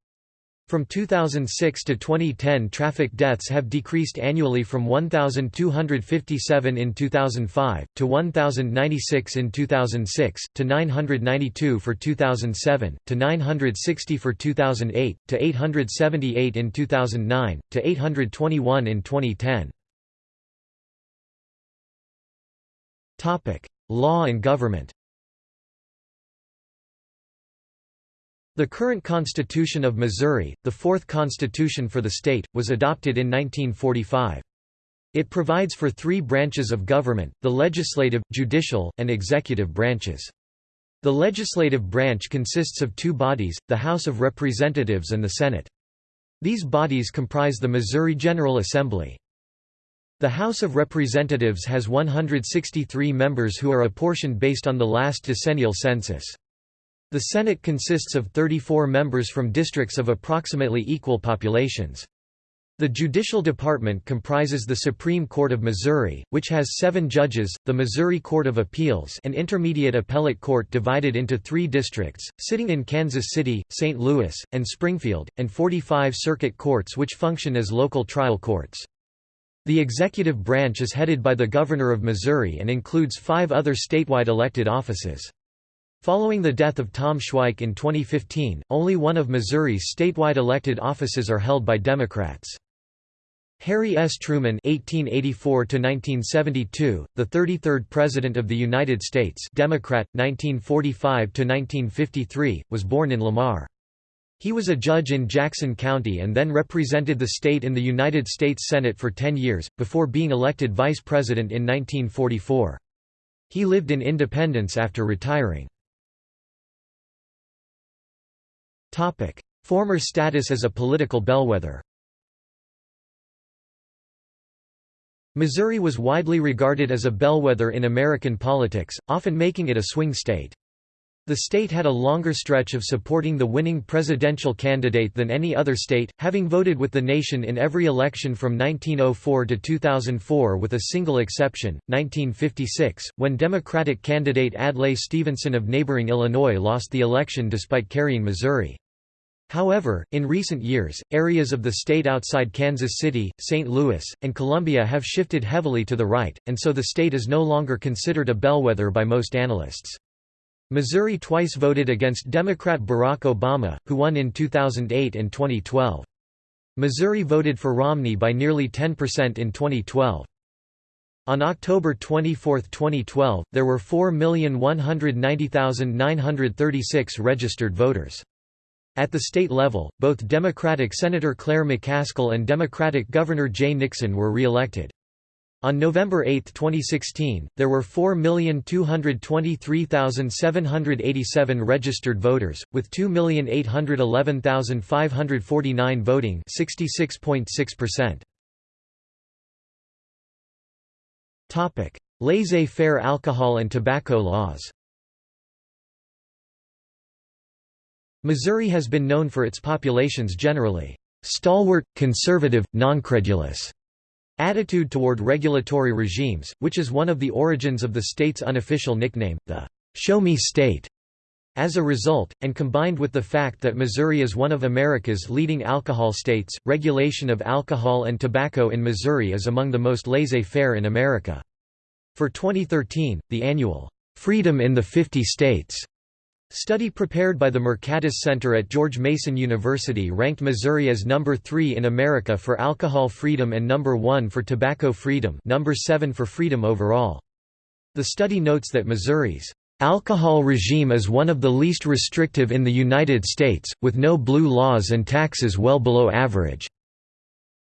From 2006 to 2010 traffic deaths have decreased annually from 1,257 in 2005, to 1,096 in 2006, to 992 for 2007, to 960 for 2008, to 878 in 2009, to 821 in 2010. Law and government The current Constitution of Missouri, the fourth constitution for the state, was adopted in 1945. It provides for three branches of government, the legislative, judicial, and executive branches. The legislative branch consists of two bodies, the House of Representatives and the Senate. These bodies comprise the Missouri General Assembly. The House of Representatives has 163 members who are apportioned based on the last decennial census. The Senate consists of 34 members from districts of approximately equal populations. The Judicial Department comprises the Supreme Court of Missouri, which has seven judges, the Missouri Court of Appeals an intermediate appellate court divided into three districts, sitting in Kansas City, St. Louis, and Springfield, and 45 circuit courts which function as local trial courts. The executive branch is headed by the Governor of Missouri and includes five other statewide elected offices. Following the death of Tom Schweich in 2015, only one of Missouri's statewide elected offices are held by Democrats. Harry S. Truman (1884–1972), the 33rd President of the United States, Democrat, 1945–1953, was born in Lamar. He was a judge in Jackson County and then represented the state in the United States Senate for 10 years, before being elected vice president in 1944. He lived in Independence after retiring. Former status as a political bellwether Missouri was widely regarded as a bellwether in American politics, often making it a swing state. The state had a longer stretch of supporting the winning presidential candidate than any other state, having voted with the nation in every election from 1904 to 2004 with a single exception, 1956, when Democratic candidate Adlai Stevenson of neighboring Illinois lost the election despite carrying Missouri. However, in recent years, areas of the state outside Kansas City, St. Louis, and Columbia have shifted heavily to the right, and so the state is no longer considered a bellwether by most analysts. Missouri twice voted against Democrat Barack Obama, who won in 2008 and 2012. Missouri voted for Romney by nearly 10% in 2012. On October 24, 2012, there were 4,190,936 registered voters. At the state level, both Democratic Senator Claire McCaskill and Democratic Governor Jay Nixon were re-elected. On November 8, 2016, there were 4,223,787 registered voters, with 2,811,549 voting 66.6%. Laissez-faire alcohol and tobacco laws Missouri has been known for its population's generally stalwart, conservative, noncredulous attitude toward regulatory regimes, which is one of the origins of the state's unofficial nickname, the Show Me State. As a result, and combined with the fact that Missouri is one of America's leading alcohol states, regulation of alcohol and tobacco in Missouri is among the most laissez-faire in America. For 2013, the annual Freedom in the 50 States Study prepared by the Mercatus Center at George Mason University ranked Missouri as number 3 in America for alcohol freedom and number 1 for tobacco freedom number 7 for freedom overall. The study notes that Missouri's alcohol regime is one of the least restrictive in the United States, with no blue laws and taxes well below average,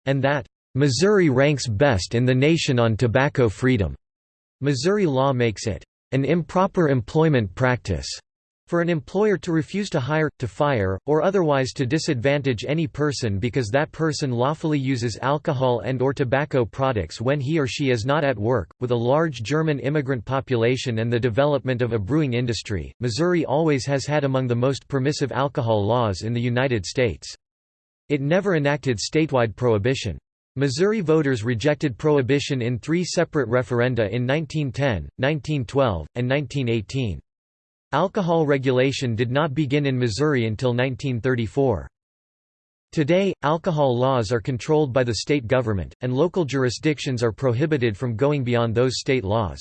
and that Missouri ranks best in the nation on tobacco freedom. Missouri law makes it an improper employment practice for an employer to refuse to hire, to fire, or otherwise to disadvantage any person because that person lawfully uses alcohol and or tobacco products when he or she is not at work, with a large German immigrant population and the development of a brewing industry, Missouri always has had among the most permissive alcohol laws in the United States. It never enacted statewide prohibition. Missouri voters rejected prohibition in three separate referenda in 1910, 1912, and 1918. Alcohol regulation did not begin in Missouri until 1934. Today, alcohol laws are controlled by the state government, and local jurisdictions are prohibited from going beyond those state laws.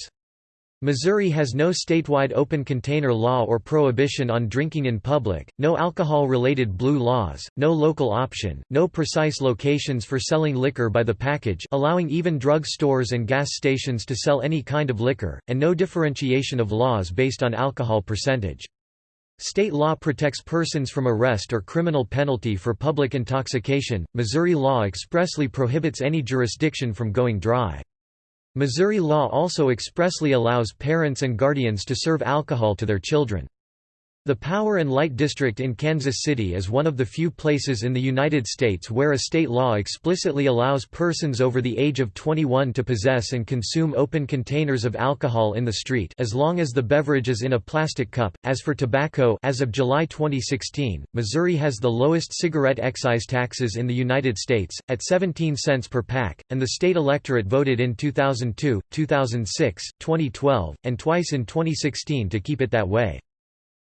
Missouri has no statewide open container law or prohibition on drinking in public, no alcohol-related blue laws, no local option, no precise locations for selling liquor by the package allowing even drug stores and gas stations to sell any kind of liquor, and no differentiation of laws based on alcohol percentage. State law protects persons from arrest or criminal penalty for public intoxication. Missouri law expressly prohibits any jurisdiction from going dry. Missouri law also expressly allows parents and guardians to serve alcohol to their children. The Power and Light District in Kansas City is one of the few places in the United States where a state law explicitly allows persons over the age of 21 to possess and consume open containers of alcohol in the street as long as the beverage is in a plastic cup. As for tobacco, as of July 2016, Missouri has the lowest cigarette excise taxes in the United States at 17 cents per pack, and the state electorate voted in 2002, 2006, 2012, and twice in 2016 to keep it that way.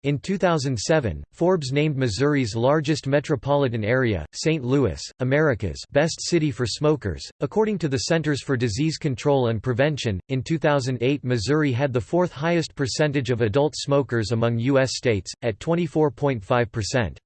In 2007, Forbes named Missouri's largest metropolitan area, St. Louis, America's best city for smokers. According to the Centers for Disease Control and Prevention, in 2008 Missouri had the fourth highest percentage of adult smokers among U.S. states, at 24.5%.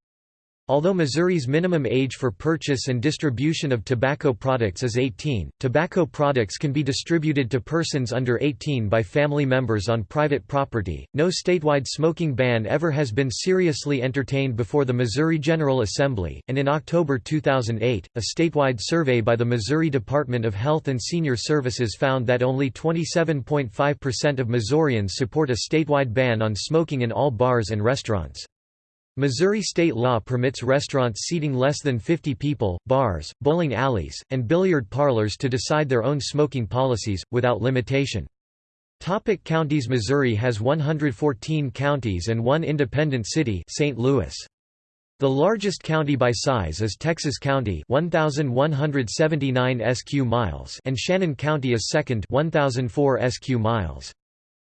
Although Missouri's minimum age for purchase and distribution of tobacco products is 18, tobacco products can be distributed to persons under 18 by family members on private property. No statewide smoking ban ever has been seriously entertained before the Missouri General Assembly, and in October 2008, a statewide survey by the Missouri Department of Health and Senior Services found that only 27.5% of Missourians support a statewide ban on smoking in all bars and restaurants. Missouri state law permits restaurants seating less than 50 people, bars, bowling alleys, and billiard parlors to decide their own smoking policies, without limitation. Topic counties Missouri has 114 counties and one independent city St. Louis. The largest county by size is Texas County 1179 sq miles and Shannon County is second 1004 sq miles.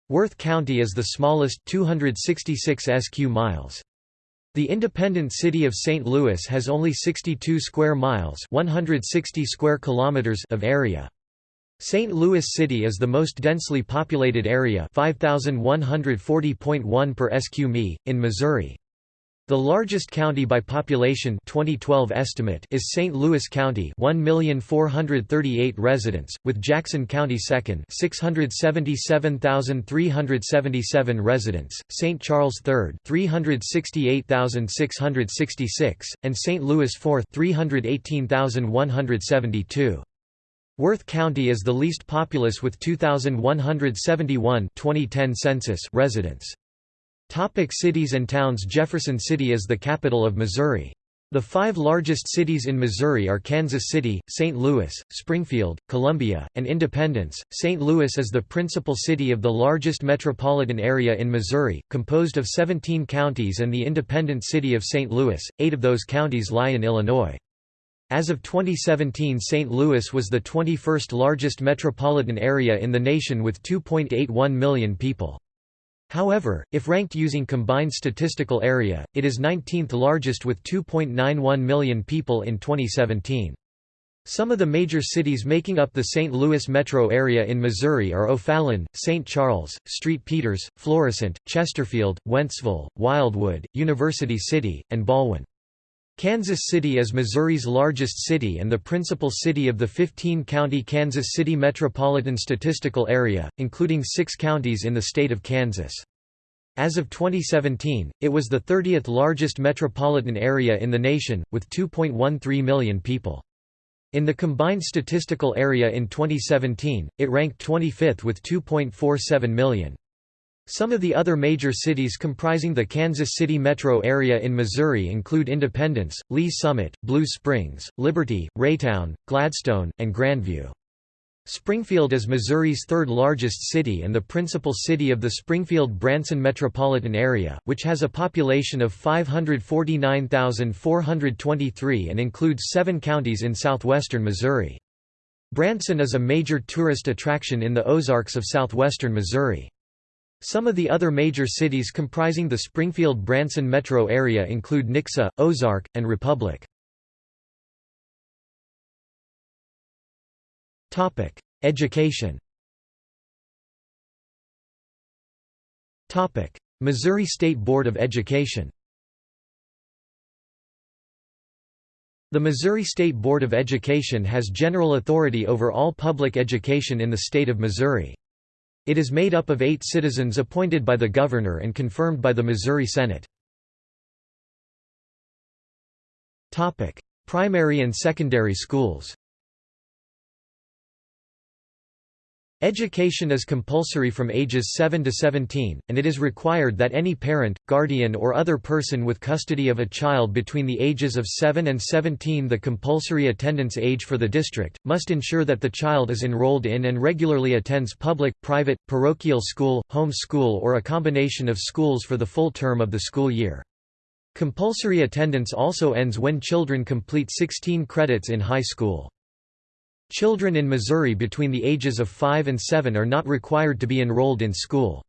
Worth County is the smallest 266 sq miles. The independent city of St. Louis has only 62 square miles 160 square kilometers of area. St. Louis City is the most densely populated area 5140.1 per sq mi, in Missouri. The largest county by population 2012 estimate is St. Louis County 1,438 residents, with Jackson County second 677,377 residents, St. Charles third 368,666, and St. Louis fourth 318,172. Worth County is the least populous with 2,171 2010 census residents. Topic cities and towns Jefferson City is the capital of Missouri. The five largest cities in Missouri are Kansas City, St. Louis, Springfield, Columbia, and Independence. St. Louis is the principal city of the largest metropolitan area in Missouri, composed of 17 counties and the independent city of St. Louis. Eight of those counties lie in Illinois. As of 2017 St. Louis was the 21st largest metropolitan area in the nation with 2.81 million people. However, if ranked using combined statistical area, it is 19th largest with 2.91 million people in 2017. Some of the major cities making up the St. Louis metro area in Missouri are O'Fallon, St. Charles, St. Peters, Florissant, Chesterfield, Wentzville, Wildwood, University City, and Ballwin. Kansas City is Missouri's largest city and the principal city of the 15-county Kansas City Metropolitan Statistical Area, including six counties in the state of Kansas. As of 2017, it was the 30th largest metropolitan area in the nation, with 2.13 million people. In the combined statistical area in 2017, it ranked 25th with 2.47 million. Some of the other major cities comprising the Kansas City metro area in Missouri include Independence, Lee Summit, Blue Springs, Liberty, Raytown, Gladstone, and Grandview. Springfield is Missouri's third largest city and the principal city of the Springfield-Branson metropolitan area, which has a population of 549,423 and includes seven counties in southwestern Missouri. Branson is a major tourist attraction in the Ozarks of southwestern Missouri. Some of the other major cities comprising the Springfield-Branson metro area include Nixa, Ozark, and Republic. Education. Missouri State Board of Education. The Missouri State Board of Education has general authority over all public education in the state of Missouri. It is made up of eight citizens appointed by the governor and confirmed by the Missouri Senate. Primary and secondary schools Education is compulsory from ages 7 to 17, and it is required that any parent, guardian or other person with custody of a child between the ages of 7 and 17 the compulsory attendance age for the district, must ensure that the child is enrolled in and regularly attends public, private, parochial school, home school or a combination of schools for the full term of the school year. Compulsory attendance also ends when children complete 16 credits in high school. Children in Missouri between the ages of 5 and 7 are not required to be enrolled in school.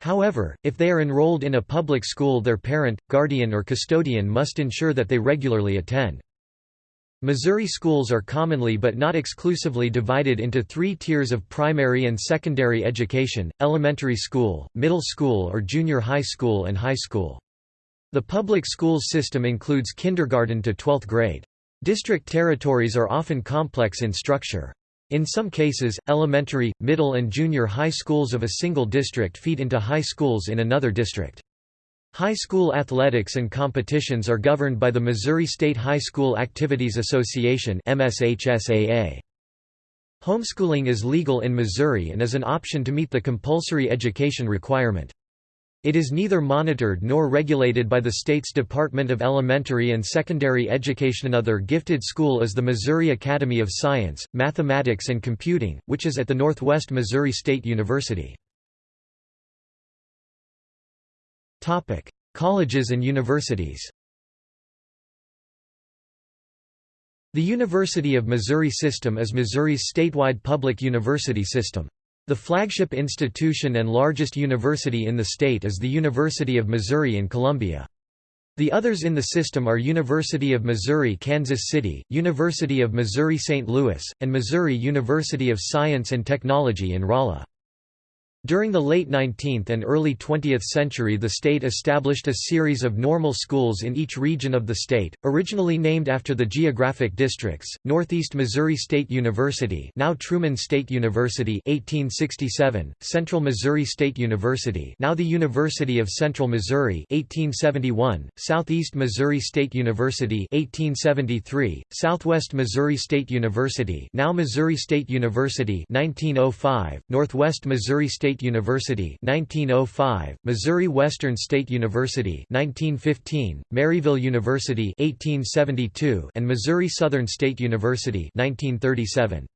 However, if they are enrolled in a public school their parent, guardian or custodian must ensure that they regularly attend. Missouri schools are commonly but not exclusively divided into three tiers of primary and secondary education, elementary school, middle school or junior high school and high school. The public schools system includes kindergarten to 12th grade. District territories are often complex in structure. In some cases, elementary, middle and junior high schools of a single district feed into high schools in another district. High school athletics and competitions are governed by the Missouri State High School Activities Association Homeschooling is legal in Missouri and is an option to meet the compulsory education requirement. It is neither monitored nor regulated by the state's Department of Elementary and Secondary Education. Another gifted school is the Missouri Academy of Science, Mathematics and Computing, which is at the Northwest Missouri State University. Topic: Colleges and universities. The University of Missouri system is Missouri's statewide public university system. The flagship institution and largest university in the state is the University of Missouri in Columbia. The others in the system are University of Missouri Kansas City, University of Missouri St. Louis, and Missouri University of Science and Technology in Rolla. During the late 19th and early 20th century the state established a series of normal schools in each region of the state, originally named after the geographic districts, Northeast Missouri State University now Truman State University 1867, Central Missouri State University now the University of Central Missouri 1871, Southeast Missouri State University 1873, Southwest Missouri State University now Missouri State University 1905, Northwest Missouri State State University 1905, Missouri Western State University 1915, Maryville University 1872, and Missouri Southern State University 1937.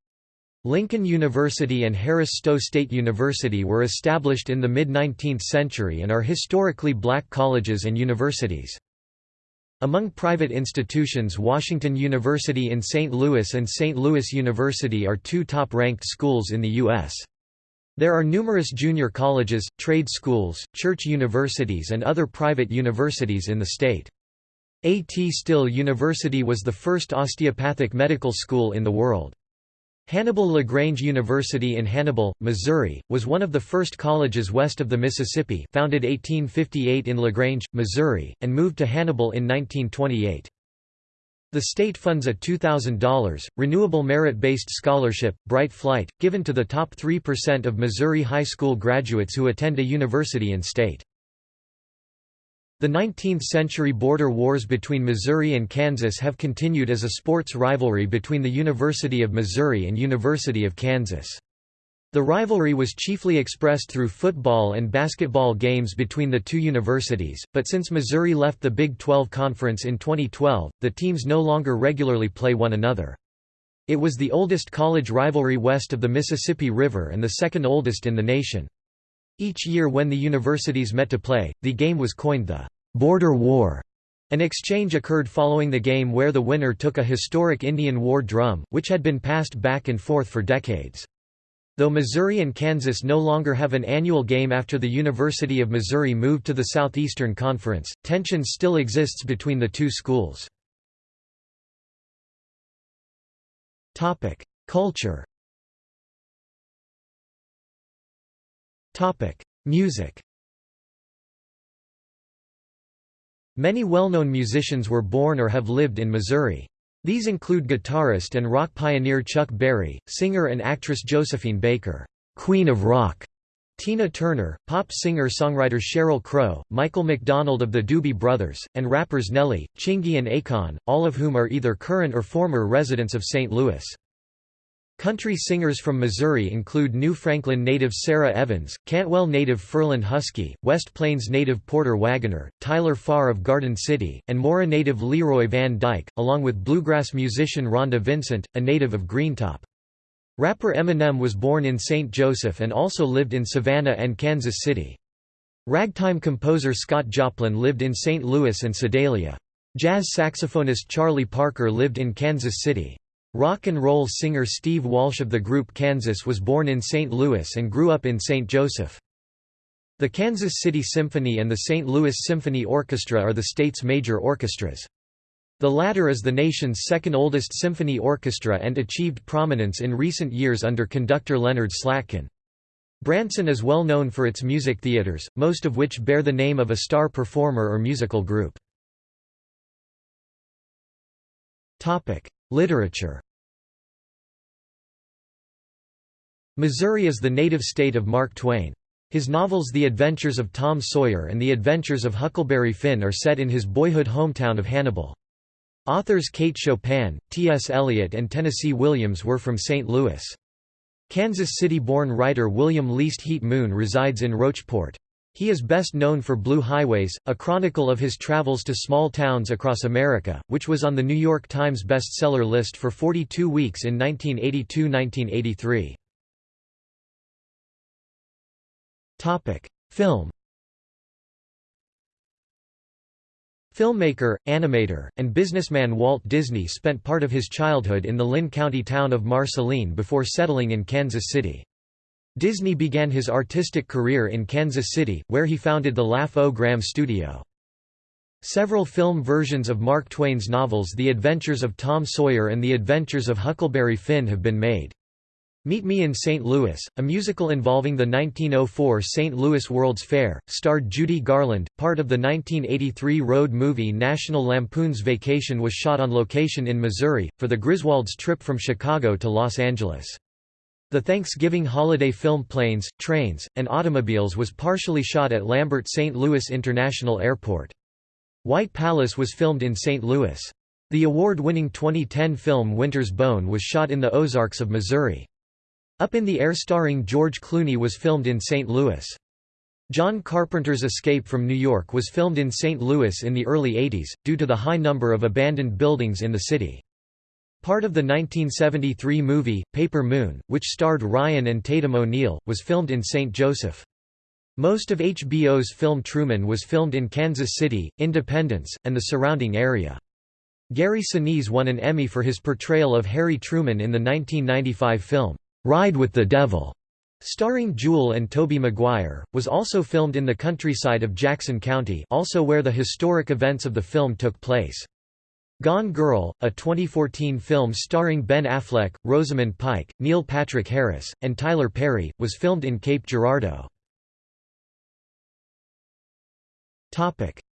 Lincoln University and Harris-Stowe State University were established in the mid-19th century and are historically black colleges and universities. Among private institutions Washington University in St. Louis and St. Louis University are two top-ranked schools in the U.S. There are numerous junior colleges, trade schools, church universities and other private universities in the state. A. T. Still University was the first osteopathic medical school in the world. Hannibal LaGrange University in Hannibal, Missouri, was one of the first colleges west of the Mississippi founded 1858 in LaGrange, Missouri, and moved to Hannibal in 1928. The state funds a $2,000, renewable merit-based scholarship, Bright Flight, given to the top 3% of Missouri high school graduates who attend a university in state. The 19th-century border wars between Missouri and Kansas have continued as a sports rivalry between the University of Missouri and University of Kansas. The rivalry was chiefly expressed through football and basketball games between the two universities, but since Missouri left the Big 12 Conference in 2012, the teams no longer regularly play one another. It was the oldest college rivalry west of the Mississippi River and the second oldest in the nation. Each year when the universities met to play, the game was coined the «Border War». An exchange occurred following the game where the winner took a historic Indian war drum, which had been passed back and forth for decades. Though Missouri and Kansas no longer have an annual game after the University of Missouri moved to the Southeastern Conference, tension still exists between the two schools. Culture Music Many well-known musicians were born or have lived in Missouri. These include guitarist and rock pioneer Chuck Berry, singer and actress Josephine Baker, Queen of Rock, Tina Turner, pop singer-songwriter Sheryl Crow, Michael McDonald of the Doobie Brothers, and rappers Nelly, Chingy and Akon, all of whom are either current or former residents of St. Louis. Country singers from Missouri include New Franklin native Sara Evans, Cantwell native Ferlin Husky, West Plains native Porter Wagoner, Tyler Farr of Garden City, and Mora native Leroy Van Dyke, along with bluegrass musician Rhonda Vincent, a native of Greentop. Rapper Eminem was born in St. Joseph and also lived in Savannah and Kansas City. Ragtime composer Scott Joplin lived in St. Louis and Sedalia. Jazz saxophonist Charlie Parker lived in Kansas City. Rock and roll singer Steve Walsh of the group Kansas was born in St. Louis and grew up in St. Joseph. The Kansas City Symphony and the St. Louis Symphony Orchestra are the state's major orchestras. The latter is the nation's second oldest symphony orchestra and achieved prominence in recent years under conductor Leonard Slatkin. Branson is well known for its music theaters, most of which bear the name of a star performer or musical group. Literature Missouri is the native state of Mark Twain. His novels The Adventures of Tom Sawyer and The Adventures of Huckleberry Finn are set in his boyhood hometown of Hannibal. Authors Kate Chopin, T.S. Eliot and Tennessee Williams were from St. Louis. Kansas City-born writer William Least Heat Moon resides in Rocheport. He is best known for Blue Highways, a chronicle of his travels to small towns across America, which was on the New York Times bestseller list for 42 weeks in 1982–1983. Film Filmmaker, animator, and businessman Walt Disney spent part of his childhood in the Linn County town of Marceline before settling in Kansas City. Disney began his artistic career in Kansas City, where he founded the Laugh-O-Gram studio. Several film versions of Mark Twain's novels The Adventures of Tom Sawyer and The Adventures of Huckleberry Finn have been made. Meet Me in St. Louis, a musical involving the 1904 St. Louis World's Fair, starred Judy Garland. Part of the 1983 road movie National Lampoon's Vacation was shot on location in Missouri, for the Griswolds' trip from Chicago to Los Angeles. The Thanksgiving holiday film Planes, Trains, and Automobiles was partially shot at Lambert St. Louis International Airport. White Palace was filmed in St. Louis. The award-winning 2010 film Winter's Bone was shot in the Ozarks of Missouri. Up in the Air starring George Clooney was filmed in St. Louis. John Carpenter's Escape from New York was filmed in St. Louis in the early 80s, due to the high number of abandoned buildings in the city. Part of the 1973 movie, Paper Moon, which starred Ryan and Tatum O'Neal, was filmed in St. Joseph. Most of HBO's film Truman was filmed in Kansas City, Independence, and the surrounding area. Gary Sinise won an Emmy for his portrayal of Harry Truman in the 1995 film, Ride with the Devil. Starring Jewel and Tobey Maguire, was also filmed in the countryside of Jackson County also where the historic events of the film took place. Gone Girl, a 2014 film starring Ben Affleck, Rosamund Pike, Neil Patrick Harris, and Tyler Perry, was filmed in Cape Girardeau.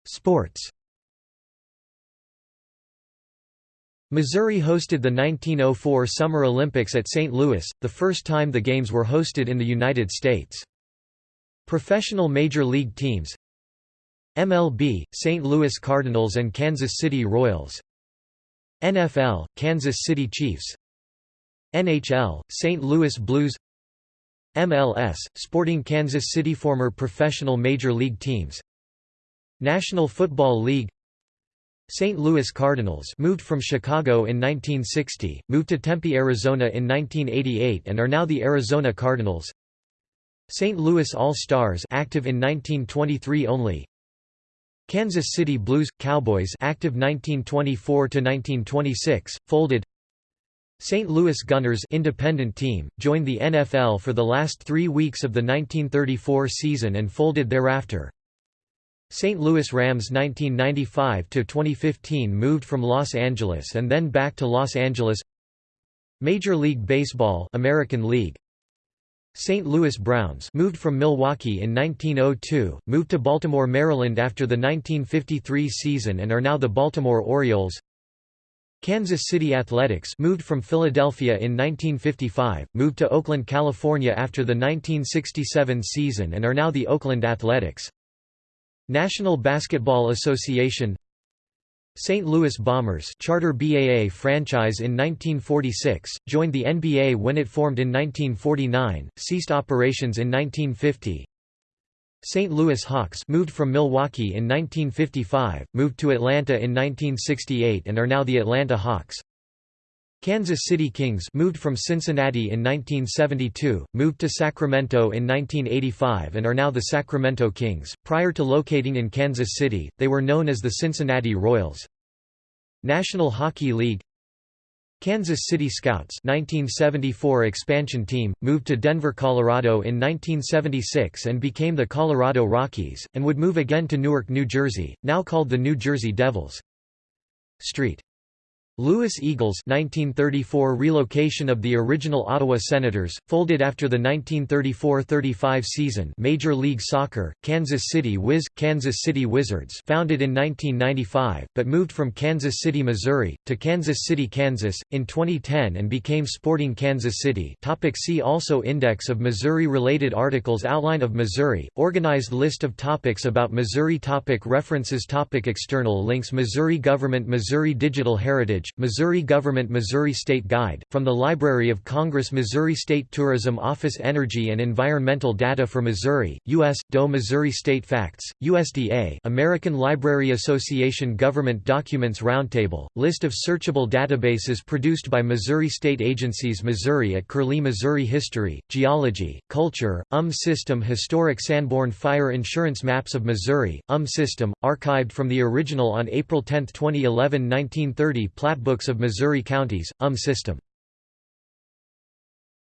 Sports Missouri hosted the 1904 Summer Olympics at St. Louis, the first time the Games were hosted in the United States. Professional Major League teams MLB, St. Louis Cardinals and Kansas City Royals NFL, Kansas City Chiefs NHL, St. Louis Blues MLS, Sporting Kansas City Former professional Major League teams National Football League St. Louis Cardinals moved from Chicago in 1960, moved to Tempe, Arizona in 1988 and are now the Arizona Cardinals. St. Louis All-Stars active in 1923 only. Kansas City Blues Cowboys active 1924 to 1926 folded. St. Louis Gunners independent team joined the NFL for the last 3 weeks of the 1934 season and folded thereafter. St. Louis Rams 1995–2015 moved from Los Angeles and then back to Los Angeles Major League Baseball American League St. Louis Browns moved from Milwaukee in 1902, moved to Baltimore, Maryland after the 1953 season and are now the Baltimore Orioles Kansas City Athletics moved from Philadelphia in 1955, moved to Oakland, California after the 1967 season and are now the Oakland Athletics National Basketball Association St. Louis Bombers charter BAA franchise in 1946, joined the NBA when it formed in 1949, ceased operations in 1950. St. Louis Hawks moved from Milwaukee in 1955, moved to Atlanta in 1968 and are now the Atlanta Hawks. Kansas City Kings moved from Cincinnati in 1972, moved to Sacramento in 1985 and are now the Sacramento Kings. Prior to locating in Kansas City, they were known as the Cincinnati Royals. National Hockey League Kansas City Scouts 1974 expansion team, moved to Denver, Colorado in 1976 and became the Colorado Rockies, and would move again to Newark, New Jersey, now called the New Jersey Devils. Street Louis Eagles 1934 relocation of the original Ottawa Senators, folded after the 1934–35 season. Major League Soccer, Kansas City Wiz, Kansas City Wizards founded in 1995, but moved from Kansas City, Missouri, to Kansas City, Kansas, in 2010 and became Sporting Kansas City. Topic See also Index of Missouri-related articles Outline of Missouri, organized list of topics about Missouri topic References topic External links Missouri Government Missouri Digital Heritage Missouri Government Missouri State Guide, from the Library of Congress Missouri State Tourism Office Energy and Environmental Data for Missouri, U.S., DOE Missouri State Facts, USDA American Library Association Government Documents Roundtable, list of searchable databases produced by Missouri state agencies Missouri at Curlie Missouri History, Geology, Culture, UM System Historic Sanborn Fire Insurance Maps of Missouri, UM System, archived from the original on April 10, 2011 1930 Plat Books of Missouri Counties, UM system